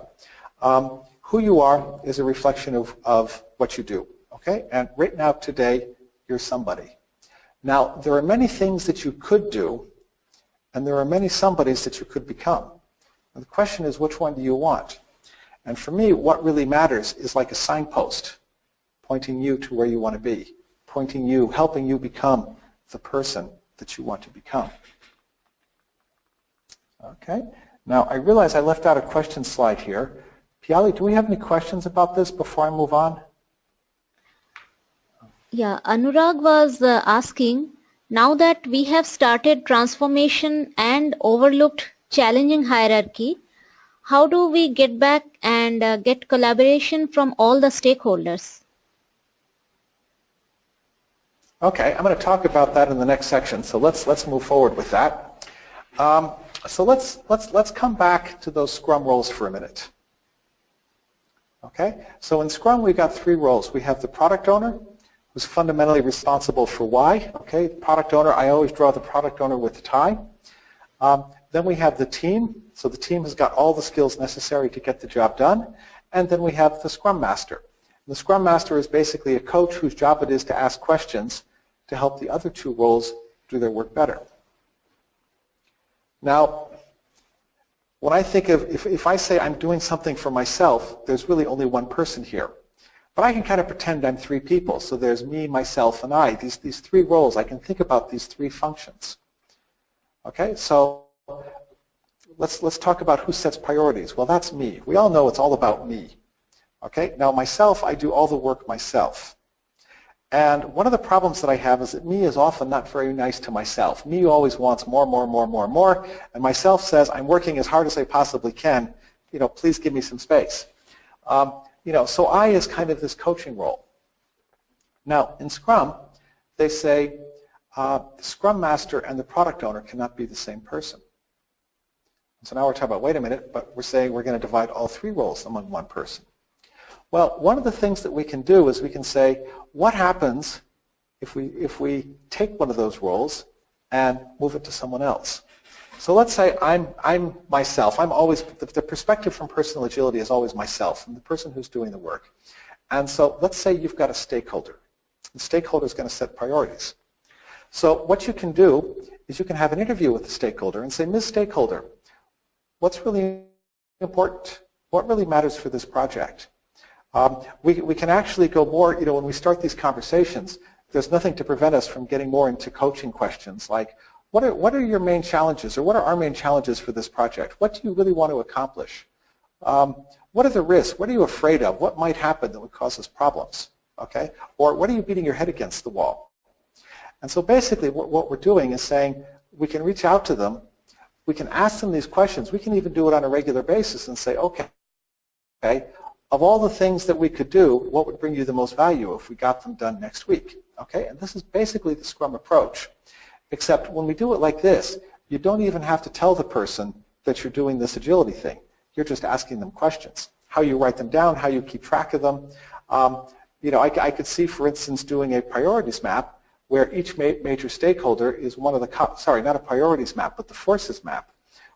Um, who you are is a reflection of, of what you do, okay? And right now, today, you're somebody. Now, there are many things that you could do, and there are many somebodies that you could become. And the question is, which one do you want? And for me, what really matters is like a signpost pointing you to where you want to be, pointing you, helping you become the person that you want to become. Okay. Now, I realize I left out a question slide here. Piali, do we have any questions about this before I move on? Yeah, Anurag was uh, asking, now that we have started transformation and overlooked challenging hierarchy, how do we get back and uh, get collaboration from all the stakeholders? Okay, I'm going to talk about that in the next section, so let's let's move forward with that. Um, so let's let's let's come back to those Scrum roles for a minute. Okay, so in Scrum we've got three roles. We have the product owner, who's fundamentally responsible for why. Okay, product owner, I always draw the product owner with the tie. Um, then we have the team. So the team has got all the skills necessary to get the job done. And then we have the Scrum Master. The Scrum Master is basically a coach whose job it is to ask questions to help the other two roles do their work better. Now, when I think of, if, if I say I'm doing something for myself, there's really only one person here. But I can kind of pretend I'm three people. So there's me, myself, and I. These, these three roles, I can think about these three functions. Okay, so let's, let's talk about who sets priorities. Well, that's me. We all know it's all about me. Okay, now myself, I do all the work myself. And one of the problems that I have is that me is often not very nice to myself. Me always wants more, more, more, more, more. And myself says, I'm working as hard as I possibly can. You know, please give me some space. Um, you know, so I is kind of this coaching role. Now, in Scrum, they say uh, the Scrum Master and the product owner cannot be the same person. So now we're talking about, wait a minute, but we're saying we're going to divide all three roles among one person. Well, one of the things that we can do is we can say, what happens if we, if we take one of those roles and move it to someone else? So let's say I'm, I'm myself. I'm always, the, the perspective from personal agility is always myself. I'm the person who's doing the work. And so let's say you've got a stakeholder. The stakeholder is going to set priorities. So what you can do is you can have an interview with the stakeholder and say, Ms. Stakeholder, what's really important? What really matters for this project? Um, we, we can actually go more, you know, when we start these conversations, there's nothing to prevent us from getting more into coaching questions like, what are, what are your main challenges, or what are our main challenges for this project? What do you really want to accomplish? Um, what are the risks? What are you afraid of? What might happen that would cause us problems? Okay? Or what are you beating your head against the wall? And so basically what, what we're doing is saying we can reach out to them, we can ask them these questions, we can even do it on a regular basis and say, okay, okay, of all the things that we could do, what would bring you the most value if we got them done next week? Okay, and this is basically the Scrum approach. Except when we do it like this, you don't even have to tell the person that you're doing this agility thing. You're just asking them questions. How you write them down, how you keep track of them. Um, you know, I, I, could see, for instance, doing a priorities map where each ma major stakeholder is one of the, sorry, not a priorities map, but the forces map,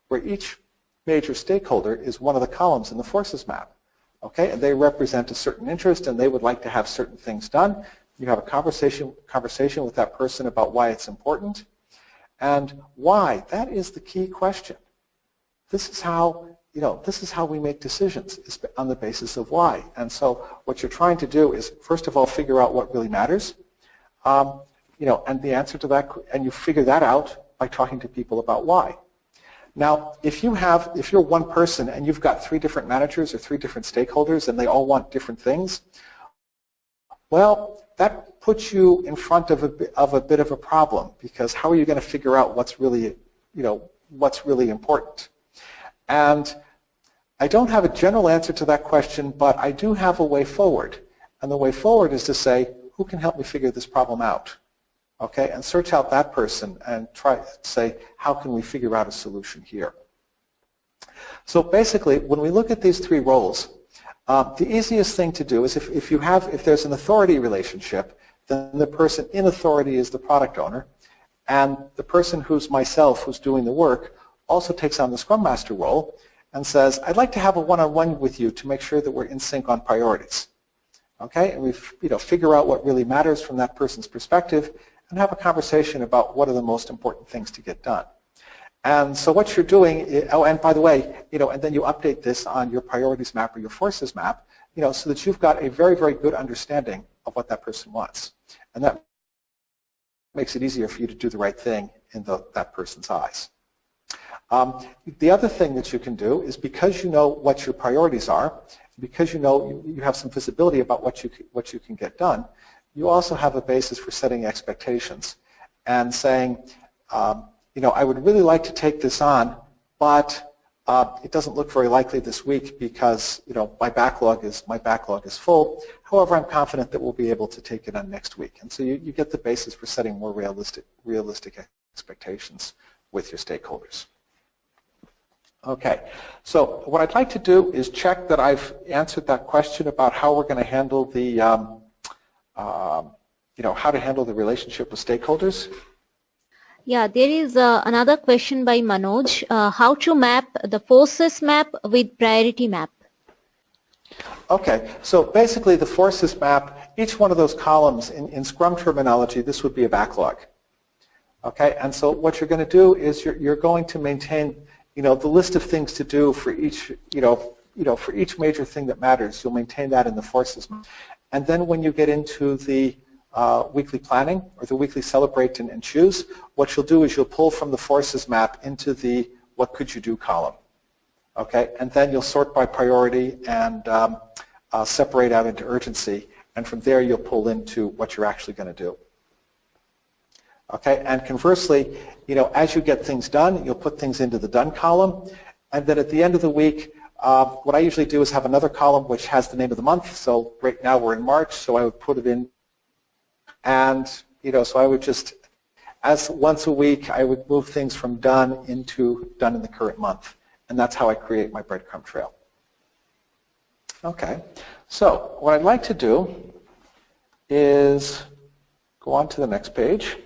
where each major stakeholder is one of the columns in the forces map. Okay, and they represent a certain interest and they would like to have certain things done. You have a conversation, conversation with that person about why it's important. And why? That is the key question. This is how, you know, this is how we make decisions is on the basis of why. And so what you're trying to do is, first of all, figure out what really matters. Um, you know, and the answer to that, and you figure that out by talking to people about why. Now, if you have, if you're one person and you've got three different managers or three different stakeholders and they all want different things, well, that puts you in front of a, of a bit of a problem because how are you going to figure out what's really, you know, what's really important? And I don't have a general answer to that question, but I do have a way forward. And the way forward is to say, who can help me figure this problem out? Okay, and search out that person and try say, how can we figure out a solution here? So basically, when we look at these three roles, uh, the easiest thing to do is if, if you have, if there's an authority relationship, then the person in authority is the product owner, and the person who's myself, who's doing the work, also takes on the Scrum Master role and says, I'd like to have a one-on-one -on -one with you to make sure that we're in sync on priorities. Okay, and we you know, figure out what really matters from that person's perspective and have a conversation about what are the most important things to get done. And so what you're doing, oh, and by the way, you know, and then you update this on your priorities map or your forces map, you know, so that you've got a very, very good understanding of what that person wants. And that makes it easier for you to do the right thing in the, that person's eyes. Um, the other thing that you can do is because you know what your priorities are, because you know you, you have some visibility about what you, what you can get done, you also have a basis for setting expectations and saying, um, you know, I would really like to take this on, but uh, it doesn't look very likely this week because you know my backlog is my backlog is full. However, I'm confident that we'll be able to take it on next week, and so you, you get the basis for setting more realistic realistic expectations with your stakeholders. Okay, so what I'd like to do is check that I've answered that question about how we're going to handle the, um, uh, you know, how to handle the relationship with stakeholders. Yeah, there is uh, another question by Manoj. Uh, how to map the forces map with priority map? Okay, so basically the forces map, each one of those columns in, in Scrum terminology, this would be a backlog. Okay, and so what you're going to do is you're, you're going to maintain you know, the list of things to do for each, you know, you know, for each major thing that matters, you'll maintain that in the forces. And then when you get into the uh, weekly planning or the weekly celebrate and, and, choose, what you'll do is you'll pull from the forces map into the what could you do column. Okay, and then you'll sort by priority and um, uh, separate out into urgency, and from there you'll pull into what you're actually going to do. Okay, and conversely, you know, as you get things done, you'll put things into the done column, and then at the end of the week, uh, what I usually do is have another column which has the name of the month. So right now we're in March, so I would put it in, and you know, so I would just, as once a week, I would move things from done into done in the current month, and that's how I create my breadcrumb trail. Okay, so what I'd like to do is go on to the next page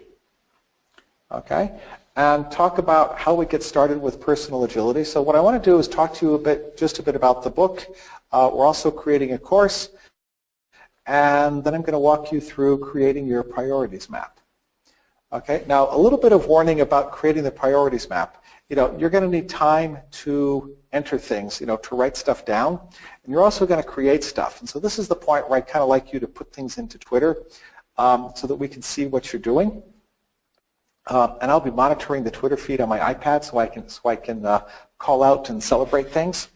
okay, and talk about how we get started with personal agility. So what I want to do is talk to you a bit, just a bit about the book. Uh, we're also creating a course, and then I'm going to walk you through creating your priorities map. Okay, now a little bit of warning about creating the priorities map. You know, you're going to need time to enter things, you know, to write stuff down, and you're also going to create stuff. And so this is the point where I kind of like you to put things into Twitter um, so that we can see what you're doing. Uh, and I'll be monitoring the Twitter feed on my iPad so I can, so I can uh, call out and celebrate things.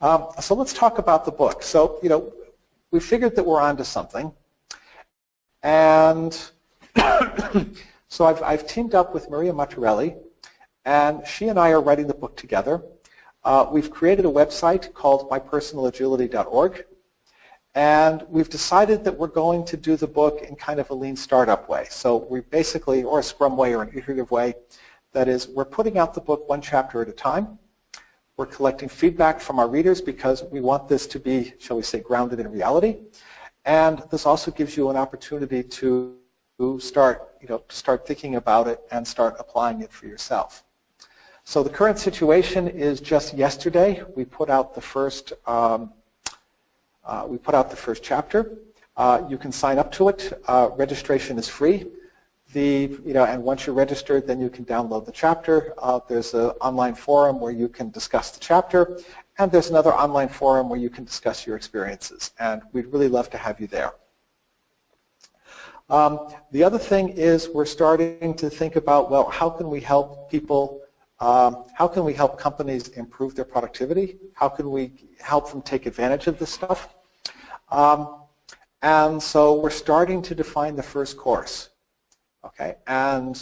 Um, so let's talk about the book. So, you know, we figured that we're onto something. And [coughs] so I've, I've teamed up with Maria Matarelli, and she and I are writing the book together. Uh, we've created a website called mypersonalagility.org. And we've decided that we're going to do the book in kind of a lean startup way. So we basically, or a Scrum way or an iterative way, that is, we're putting out the book one chapter at a time. We're collecting feedback from our readers because we want this to be, shall we say, grounded in reality. And this also gives you an opportunity to start, you know, start thinking about it and start applying it for yourself. So the current situation is just yesterday we put out the first um, uh, we put out the first chapter. Uh, you can sign up to it. Uh, registration is free. The, you know, and once you're registered, then you can download the chapter. Uh, there's an online forum where you can discuss the chapter, and there's another online forum where you can discuss your experiences. And we'd really love to have you there. Um, the other thing is we're starting to think about, well, how can we help people um, how can we help companies improve their productivity? How can we help them take advantage of this stuff? Um, and so we're starting to define the first course. Okay, and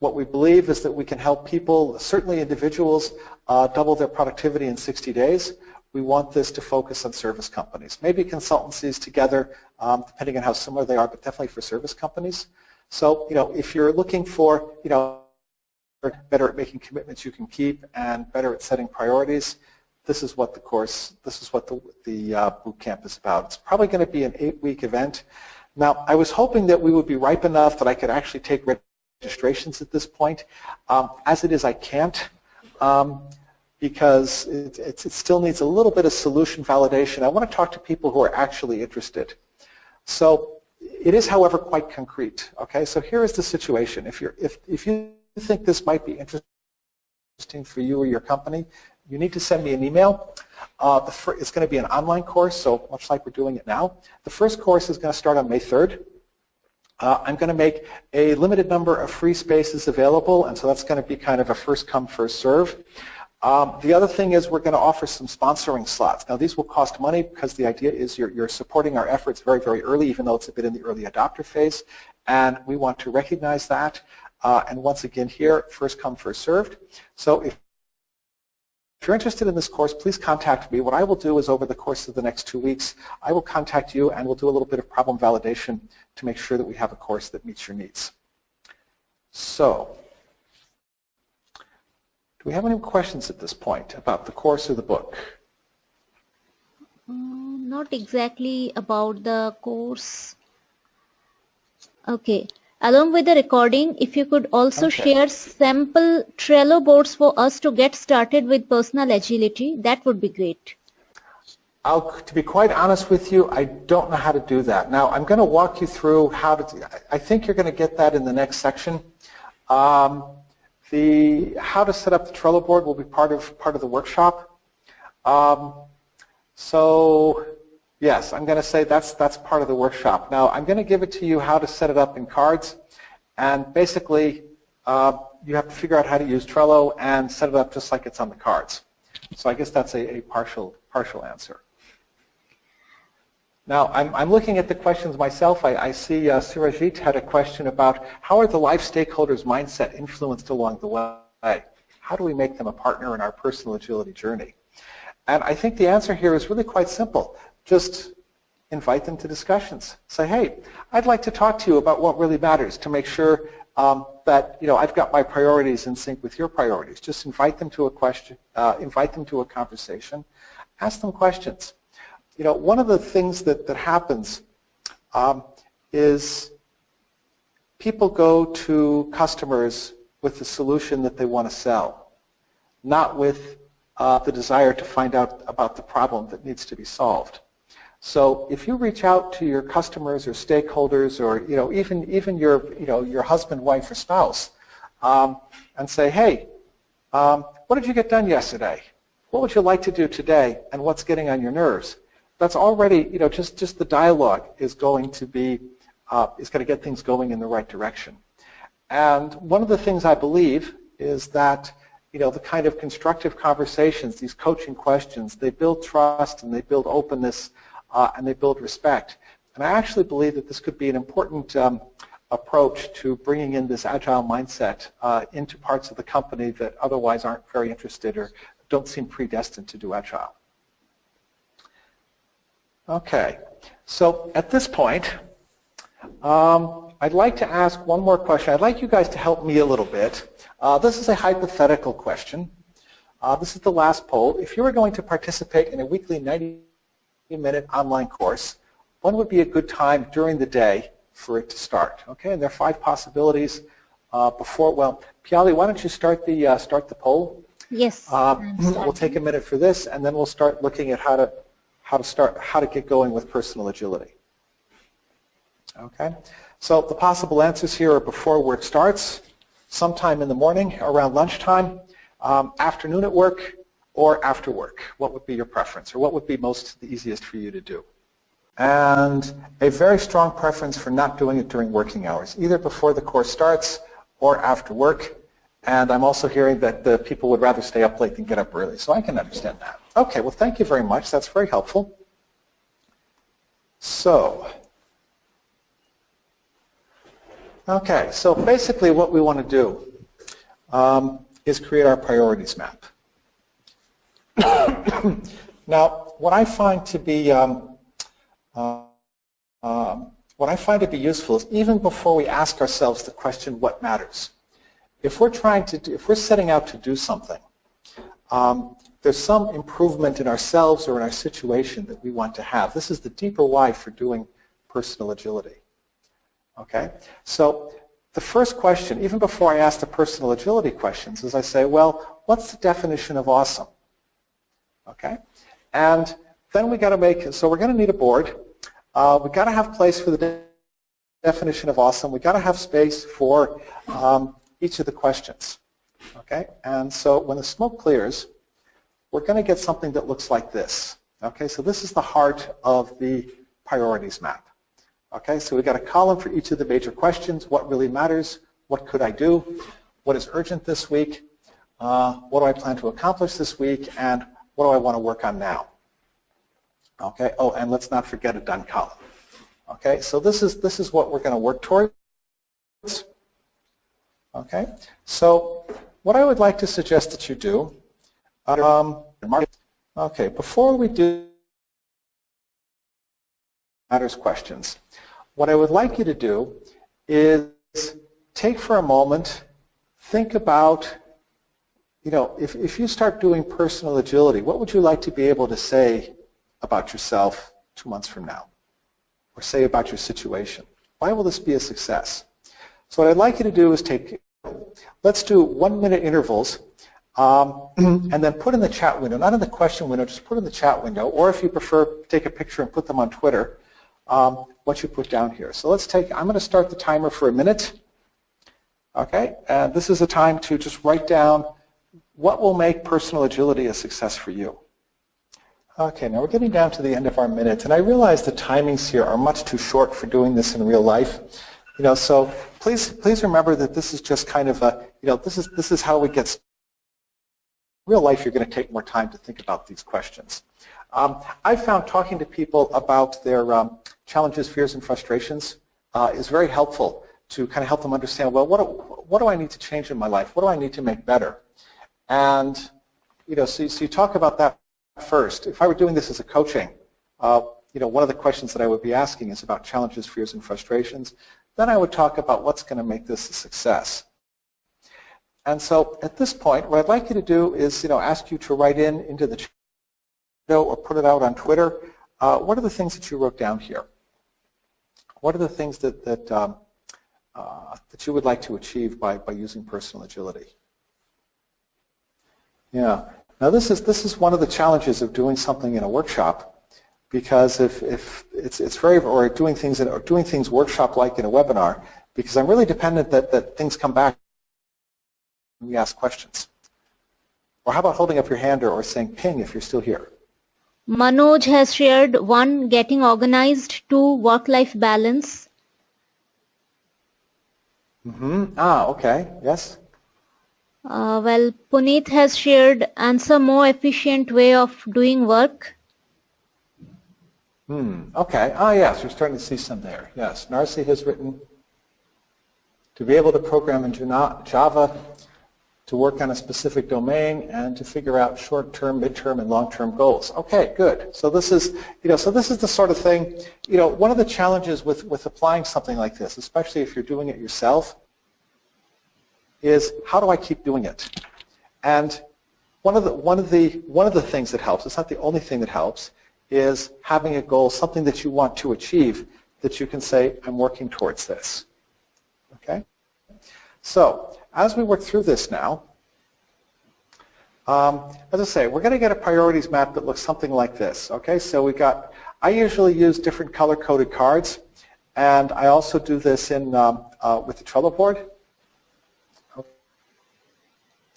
What we believe is that we can help people, certainly individuals, uh, double their productivity in 60 days. We want this to focus on service companies, maybe consultancies together, um, depending on how similar they are, but definitely for service companies. So, you know, if you're looking for, you know, better at making commitments you can keep and better at setting priorities, this is what the course, this is what the, the uh, boot camp is about. It's probably going to be an eight-week event. Now, I was hoping that we would be ripe enough that I could actually take registrations at this point. Um, as it is, I can't um, because it, it, it, still needs a little bit of solution validation. I want to talk to people who are actually interested. So it is, however, quite concrete. Okay, so here is the situation. If, you're, if, if you think this might be interesting for you or your company, you need to send me an email. Uh, it's going to be an online course, so much like we're doing it now. The first course is going to start on May 3rd. Uh, I'm going to make a limited number of free spaces available, and so that's going to be kind of a first come, first serve. Um, the other thing is we're going to offer some sponsoring slots. Now these will cost money because the idea is you're, you're supporting our efforts very, very early, even though it's a bit in the early adopter phase, and we want to recognize that. Uh, and once again here, first come, first served. So if if you're interested in this course, please contact me. What I will do is over the course of the next two weeks, I will contact you and we'll do a little bit of problem validation to make sure that we have a course that meets your needs. So, do we have any questions at this point about the course or the book? Mm, not exactly about the course. Okay. Along with the recording, if you could also okay. share sample Trello boards for us to get started with personal agility, that would be great. I'll, to be quite honest with you, I don't know how to do that. Now, I'm going to walk you through how to, I think you're going to get that in the next section. Um, the how to set up the Trello board will be part of part of the workshop. Um, so Yes, I'm going to say that's, that's part of the workshop. Now, I'm going to give it to you how to set it up in cards. And basically, uh, you have to figure out how to use Trello and set it up just like it's on the cards. So I guess that's a, a partial, partial answer. Now, I'm, I'm looking at the questions myself. I, I see uh, Surajit had a question about how are the life stakeholders' mindset influenced along the way? How do we make them a partner in our personal agility journey? And I think the answer here is really quite simple just invite them to discussions. Say, hey, I'd like to talk to you about what really matters to make sure um, that you know I've got my priorities in sync with your priorities. Just invite them to a question, uh, invite them to a conversation, ask them questions. You know, one of the things that that happens um, is people go to customers with the solution that they want to sell, not with uh, the desire to find out about the problem that needs to be solved. So if you reach out to your customers or stakeholders or you know even even your you know your husband, wife, or spouse, um, and say, hey, um, what did you get done yesterday? What would you like to do today? And what's getting on your nerves? That's already you know just just the dialogue is going to be uh, is going to get things going in the right direction. And one of the things I believe is that you know the kind of constructive conversations, these coaching questions, they build trust and they build openness uh, and they build respect. And I actually believe that this could be an important um, approach to bringing in this agile mindset uh, into parts of the company that otherwise aren't very interested or don't seem predestined to do agile. Okay, so at this point, um, I'd like to ask one more question. I'd like you guys to help me a little bit. Uh, this is a hypothetical question. Uh, this is the last poll. If you were going to participate in a weekly 90 minute online course, when would be a good time during the day for it to start? Okay, and there are five possibilities uh, before, well, Piali, why don't you start the, uh, start the poll? Yes. Uh, [clears throat] we'll take a minute for this and then we'll start looking at how to, how to start, how to get going with personal agility. Okay, so the possible answers here are before work starts, sometime in the morning, around lunchtime, um, afternoon at work, or after work? What would be your preference, or what would be most the easiest for you to do? And a very strong preference for not doing it during working hours, either before the course starts or after work. And I'm also hearing that the people would rather stay up late than get up early, so I can understand that. Okay, well thank you very much. That's very helpful. So, Okay, so basically what we want to do um, is create our priorities map. [coughs] now, what I find to be um, uh, um, what I find to be useful is even before we ask ourselves the question, what matters? If we're trying to, do, if we're setting out to do something, um, there's some improvement in ourselves or in our situation that we want to have. This is the deeper why for doing personal agility. Okay, so the first question, even before I ask the personal agility questions, is I say, well, what's the definition of awesome? Okay, and then we got to make, so we're going to need a board. Uh, we got to have place for the de definition of awesome. We've got to have space for um, each of the questions. Okay, and so when the smoke clears, we're going to get something that looks like this. Okay, so this is the heart of the priorities map. Okay, so we've got a column for each of the major questions. What really matters? What could I do? What is urgent this week? Uh, what do I plan to accomplish this week? And what do I want to work on now? Okay, oh, and let's not forget a done column. Okay, so this is, this is what we're going to work towards. Okay, so what I would like to suggest that you do, um, okay, before we do matters questions, what I would like you to do is take for a moment, think about, you know, if, if you start doing personal agility, what would you like to be able to say about yourself two months from now? Or say about your situation? Why will this be a success? So what I'd like you to do is take, let's do one minute intervals um, [clears throat] and then put in the chat window, not in the question window, just put in the chat window, or if you prefer, take a picture and put them on Twitter um, what you put down here. So let's take, I'm going to start the timer for a minute. Okay, and this is a time to just write down what will make personal agility a success for you. Okay, now we're getting down to the end of our minutes, and I realize the timings here are much too short for doing this in real life. You know, so please, please remember that this is just kind of a, you know, this is this is how we get. Real life, you're going to take more time to think about these questions. Um, I found talking to people about their um, challenges, fears, and frustrations uh, is very helpful to kind of help them understand, well, what do, what do I need to change in my life? What do I need to make better? And, you know, so, so you talk about that first. If I were doing this as a coaching, uh, you know, one of the questions that I would be asking is about challenges, fears, and frustrations. Then I would talk about what's going to make this a success. And so at this point, what I'd like you to do is, you know, ask you to write in into the chat or put it out on Twitter. Uh, what are the things that you wrote down here? What are the things that, that, um, uh, that you would like to achieve by, by using personal agility? Yeah. Now this is, this is one of the challenges of doing something in a workshop because if, if it's, it's very, or doing things, in, or doing things workshop-like in a webinar, because I'm really dependent that, that things come back when we ask questions. Or how about holding up your hand or, or saying ping if you're still here? Manoj has shared one, getting organized, two, work-life balance. Mm-hmm. Ah, okay. Yes. Uh, well, Puneet has shared answer more efficient way of doing work. Hmm. Okay. Ah, yes. we're starting to see some there. Yes. Narcy has written to be able to program in Java to work on a specific domain and to figure out short-term, mid-term, and long-term goals. Okay, good. So this is, you know, so this is the sort of thing, you know, one of the challenges with, with applying something like this, especially if you're doing it yourself, is how do I keep doing it? And one of the, one of the, one of the things that helps, it's not the only thing that helps, is having a goal, something that you want to achieve, that you can say, I'm working towards this. Okay? So, as we work through this now, um, as I say, we're going to get a priorities map that looks something like this. Okay, so we got, I usually use different color-coded cards, and I also do this in um, uh, with the Trello board.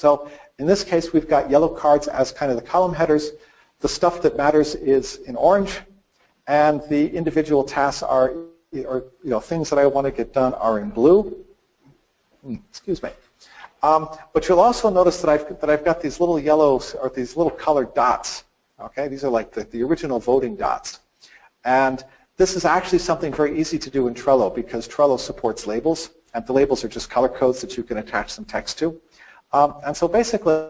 So in this case, we've got yellow cards as kind of the column headers. The stuff that matters is in orange, and the individual tasks are, or you know, things that I want to get done are in blue. Hmm, excuse me. Um, but you'll also notice that I've, that I've got these little yellows or these little colored dots. Okay, these are like the, the original voting dots. And this is actually something very easy to do in Trello because Trello supports labels. and the labels are just color codes that you can attach some text to. Um, and so basically,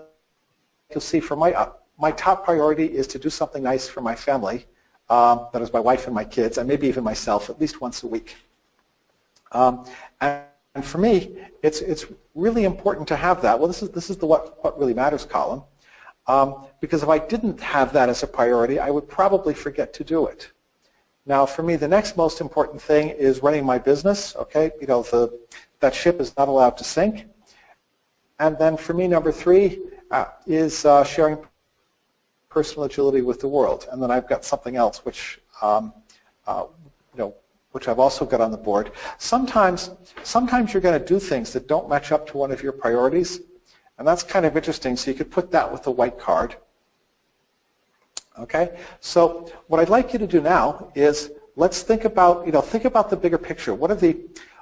you'll see for my, uh, my top priority is to do something nice for my family, um, that is my wife and my kids, and maybe even myself at least once a week. Um, and, and, for me, it's, it's really important to have that. Well, this is, this is the what, what really matters column. Um, because if I didn't have that as a priority, I would probably forget to do it. Now, for me, the next most important thing is running my business. Okay, you know, the, that ship is not allowed to sink. And then for me, number three uh, is uh, sharing personal agility with the world. And then I've got something else, which um, uh, you know, which I've also got on the board. Sometimes, sometimes you're going to do things that don't match up to one of your priorities, and that's kind of interesting. So you could put that with a white card. Okay, so what I'd like you to do now is let's think about, you know, think about the bigger picture. What are the,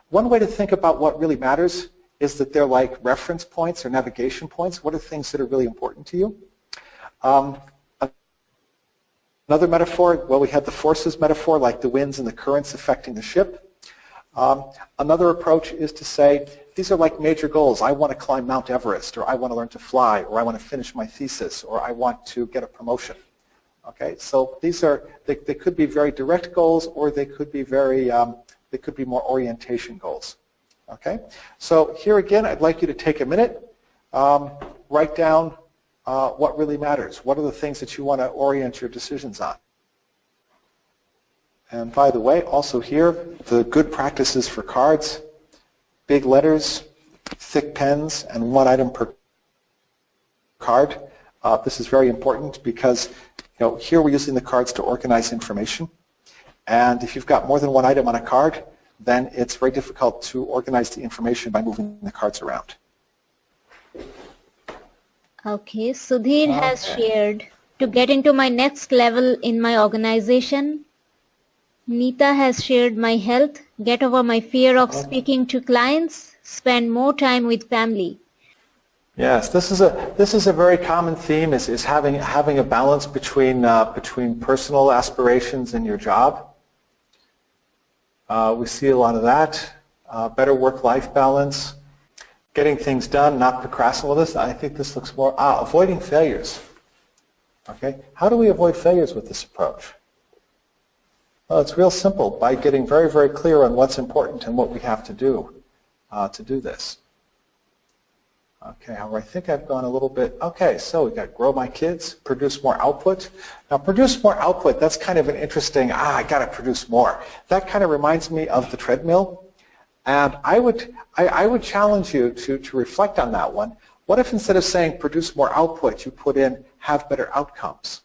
one way to think about what really matters is that they're like reference points or navigation points. What are things that are really important to you? Um, another metaphor, well, we had the forces metaphor, like the winds and the currents affecting the ship. Um, another approach is to say, these are like major goals. I want to climb Mount Everest, or I want to learn to fly, or I want to finish my thesis, or I want to get a promotion. Okay, so these are they, they could be very direct goals, or they could be very um, they could be more orientation goals. Okay, so here again, I'd like you to take a minute, um, write down uh, what really matters. What are the things that you want to orient your decisions on? And by the way, also here, the good practices for cards, big letters, thick pens, and one item per card. Uh, this is very important because you know, here we're using the cards to organize information. And if you've got more than one item on a card, then it's very difficult to organize the information by moving the cards around. Okay, Sudhir okay. has shared to get into my next level in my organization. Nita has shared my health, get over my fear of okay. speaking to clients, spend more time with family. Yes, this is a this is a very common theme is, is having having a balance between uh, between personal aspirations and your job. Uh, we see a lot of that. Uh, better work-life balance, getting things done, not procrastinating. I think this looks more ah, avoiding failures. Okay, how do we avoid failures with this approach? Well, it's real simple by getting very very clear on what's important and what we have to do uh, to do this. Okay, I think I've gone a little bit, okay, so we've got grow my kids, produce more output. Now produce more output, that's kind of an interesting, ah, I got to produce more. That kind of reminds me of the treadmill. And I would, I, I would challenge you to, to reflect on that one. What if instead of saying produce more output, you put in have better outcomes?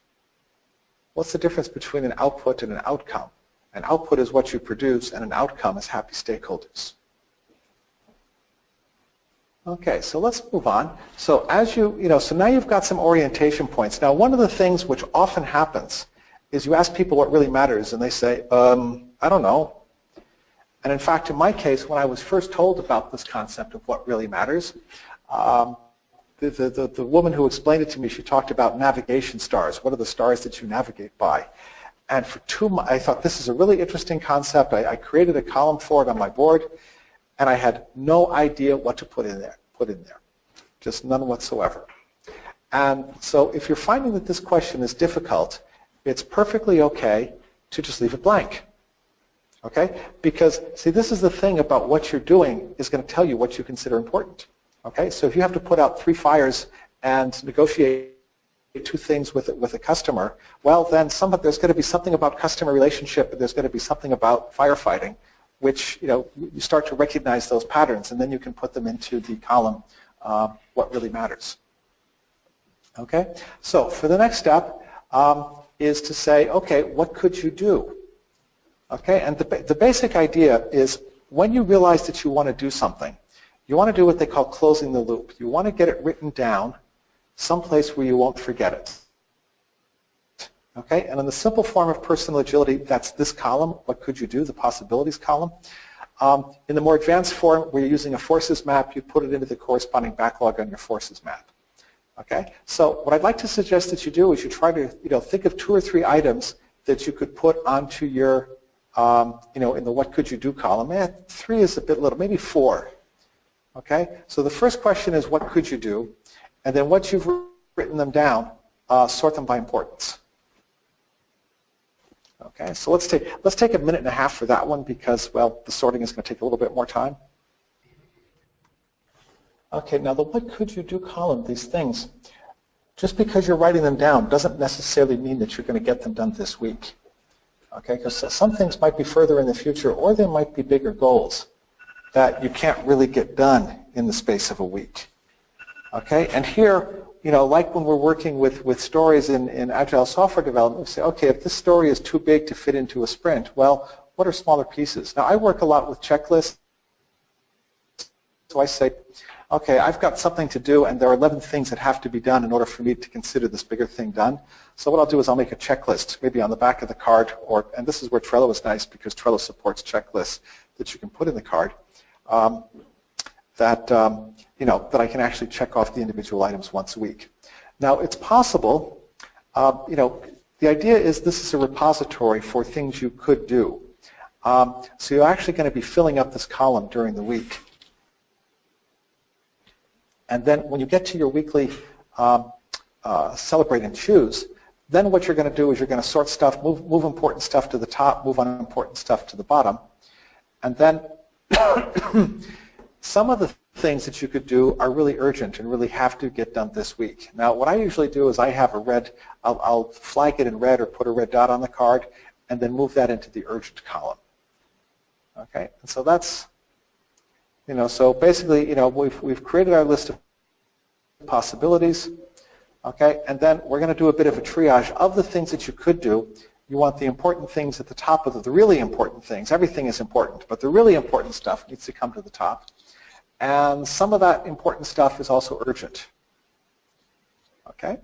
What's the difference between an output and an outcome? An output is what you produce and an outcome is happy stakeholders. Okay, so let's move on. So as you, you know, so now you've got some orientation points. Now one of the things which often happens is you ask people what really matters and they say, um, I don't know. And in fact, in my case, when I was first told about this concept of what really matters, um, the, the, the, the woman who explained it to me, she talked about navigation stars. What are the stars that you navigate by? And for two months, I thought this is a really interesting concept. I, I created a column for it on my board and I had no idea what to put in there, put in there, just none whatsoever. And so if you're finding that this question is difficult, it's perfectly okay to just leave it blank. Okay? Because, see, this is the thing about what you're doing is going to tell you what you consider important. Okay? So if you have to put out three fires and negotiate two things with, with a customer, well, then some, there's going to be something about customer relationship, there's going to be something about firefighting, which you know you start to recognize those patterns, and then you can put them into the column uh, what really matters. Okay, so for the next step um, is to say, okay, what could you do? Okay, and the, the basic idea is when you realize that you want to do something, you want to do what they call closing the loop. You want to get it written down someplace where you won't forget it. Okay, and in the simple form of personal agility, that's this column, what could you do, the possibilities column. Um, in the more advanced form, where you're using a forces map, you put it into the corresponding backlog on your forces map. Okay, so what I'd like to suggest that you do is you try to you know, think of two or three items that you could put onto your um, you know, in the what could you do column, eh, three is a bit little, maybe four. Okay, so the first question is what could you do? And then once you've written them down, uh, sort them by importance. Okay, so let's take, let's take a minute and a half for that one because, well, the sorting is going to take a little bit more time. Okay, now the what could you do column, these things, just because you're writing them down doesn't necessarily mean that you're going to get them done this week. Okay, because some things might be further in the future or they might be bigger goals that you can't really get done in the space of a week. Okay, and here, you know, like when we're working with, with stories in, in agile software development, we say, okay, if this story is too big to fit into a sprint, well, what are smaller pieces? Now, I work a lot with checklists, so I say, okay, I've got something to do and there are 11 things that have to be done in order for me to consider this bigger thing done. So what I'll do is I'll make a checklist, maybe on the back of the card, or and this is where Trello is nice because Trello supports checklists that you can put in the card. Um, that um, you know that I can actually check off the individual items once a week. Now it's possible, uh, you know, the idea is this is a repository for things you could do. Um, so you're actually going to be filling up this column during the week. And then when you get to your weekly um, uh, celebrate and choose, then what you're going to do is you're going to sort stuff, move, move important stuff to the top, move unimportant stuff to the bottom. And then [coughs] [coughs] some of the things that you could do are really urgent and really have to get done this week. Now, what I usually do is I have a red, I'll, I'll flag it in red or put a red dot on the card and then move that into the urgent column. Okay, and so that's, you know, so basically, you know, we've, we've created our list of possibilities. Okay, and then we're going to do a bit of a triage of the things that you could do. You want the important things at the top of the, the really important things. Everything is important, but the really important stuff needs to come to the top. And some of that important stuff is also urgent. Okay?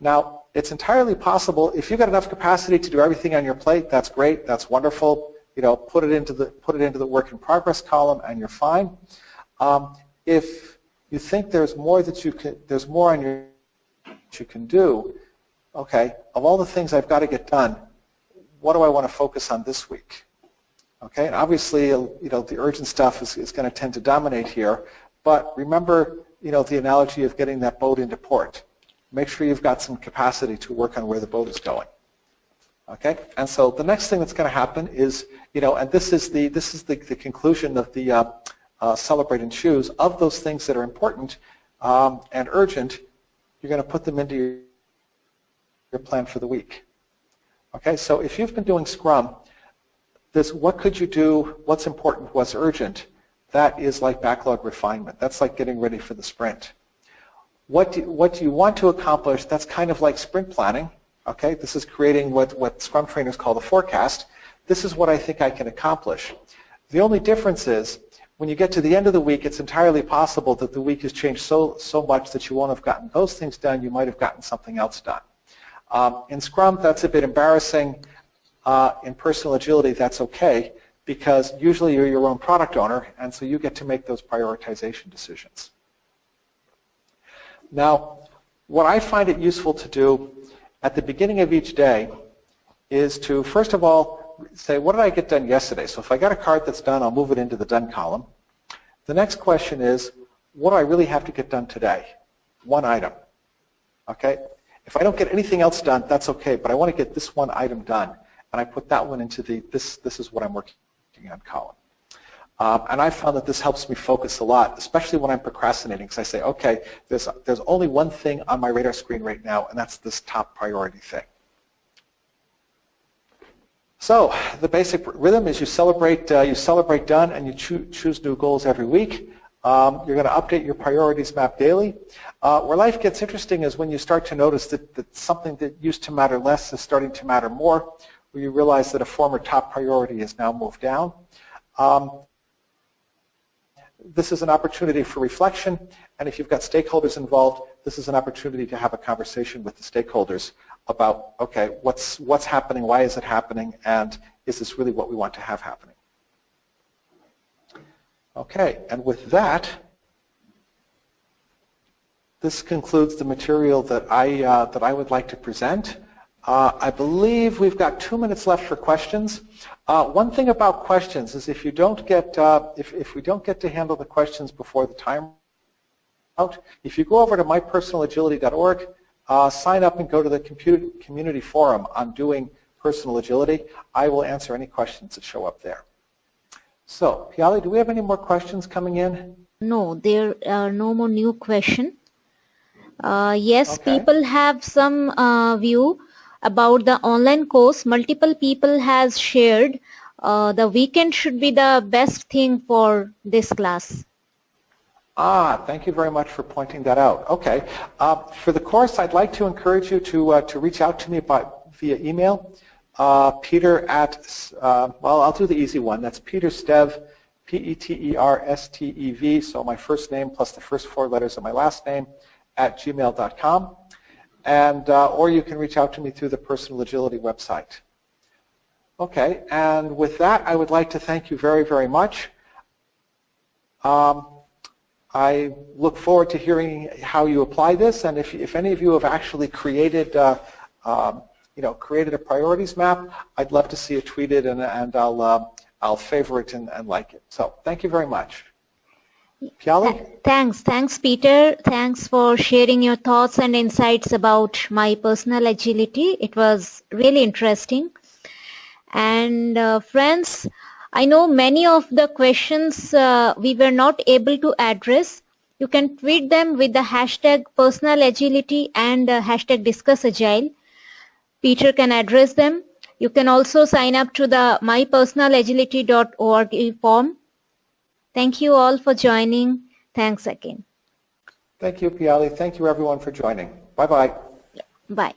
Now, it's entirely possible, if you've got enough capacity to do everything on your plate, that's great, that's wonderful. You know, put it into the, put it into the work in progress column and you're fine. Um, if you think there's more that you can, there's more on your, that you can do, okay, of all the things I've got to get done, what do I want to focus on this week? Okay, and obviously, you know, the urgent stuff is, is going to tend to dominate here, but remember, you know, the analogy of getting that boat into port. Make sure you've got some capacity to work on where the boat is going. Okay, and so the next thing that's going to happen is, you know, and this is the this is the, the conclusion of the uh, uh, celebrate and choose of those things that are important um, and urgent. You're going to put them into your, your plan for the week. Okay, so if you've been doing Scrum, this what could you do, what's important, what's urgent, that is like backlog refinement. That's like getting ready for the sprint. What do, what do you want to accomplish, that's kind of like sprint planning. Okay, this is creating what, what Scrum trainers call the forecast. This is what I think I can accomplish. The only difference is when you get to the end of the week, it's entirely possible that the week has changed so, so much that you won't have gotten those things done. You might have gotten something else done. Um, in Scrum, that's a bit embarrassing. Uh, in personal agility, that's okay because usually you're your own product owner, and so you get to make those prioritization decisions. Now, what I find it useful to do at the beginning of each day is to, first of all, say, what did I get done yesterday? So if I got a card that's done, I'll move it into the done column. The next question is, what do I really have to get done today? One item. Okay? If I don't get anything else done, that's okay, but I want to get this one item done. And I put that one into the, this, this is what I'm working on column. Um, and I found that this helps me focus a lot, especially when I'm procrastinating, because I say, okay, there's, there's only one thing on my radar screen right now, and that's this top priority thing. So the basic rhythm is you celebrate, uh, you celebrate done, and you choo choose new goals every week. Um, you're going to update your priorities map daily. Uh, where life gets interesting is when you start to notice that, that something that used to matter less is starting to matter more, where you realize that a former top priority has now moved down. Um, this is an opportunity for reflection, and if you've got stakeholders involved, this is an opportunity to have a conversation with the stakeholders about, okay, what's, what's happening, why is it happening, and is this really what we want to have happening? Okay, and with that, this concludes the material that I, uh, that I would like to present. Uh, I believe we've got two minutes left for questions. Uh, one thing about questions is if you don't get, uh, if, if we don't get to handle the questions before the time out, if you go over to mypersonalagility.org, uh, sign up and go to the community forum on doing personal agility. I will answer any questions that show up there. So, Piali, do we have any more questions coming in? No, there are no more new questions. Uh, yes, okay. people have some uh, view about the online course. Multiple people has shared uh, the weekend should be the best thing for this class. Ah, thank you very much for pointing that out. Okay, uh, for the course, I'd like to encourage you to uh, to reach out to me by via email. Uh, Peter at well, I'll do the easy one. That's Peter Stev P-E-T-E-R-S-T-E-V, so my first name plus the first four letters of my last name, at gmail.com. And, uh, or you can reach out to me through the Personal Agility website. Okay, and with that, I would like to thank you very, very much. Um, I look forward to hearing how you apply this, and if, if any of you have actually created, uh, um, you know, created a priorities map, I'd love to see it tweeted, and, and I'll uh, I'll favor it and, and like it. So thank you very much. Piali? Thanks. Thanks, Peter. Thanks for sharing your thoughts and insights about my personal agility. It was really interesting. And uh, friends, I know many of the questions uh, we were not able to address. You can tweet them with the hashtag personal agility and uh, hashtag discuss agile. Peter can address them you can also sign up to the mypersonalagility.org form. Thank you all for joining. Thanks again. Thank you, Piali. Thank you, everyone, for joining. Bye-bye. Bye.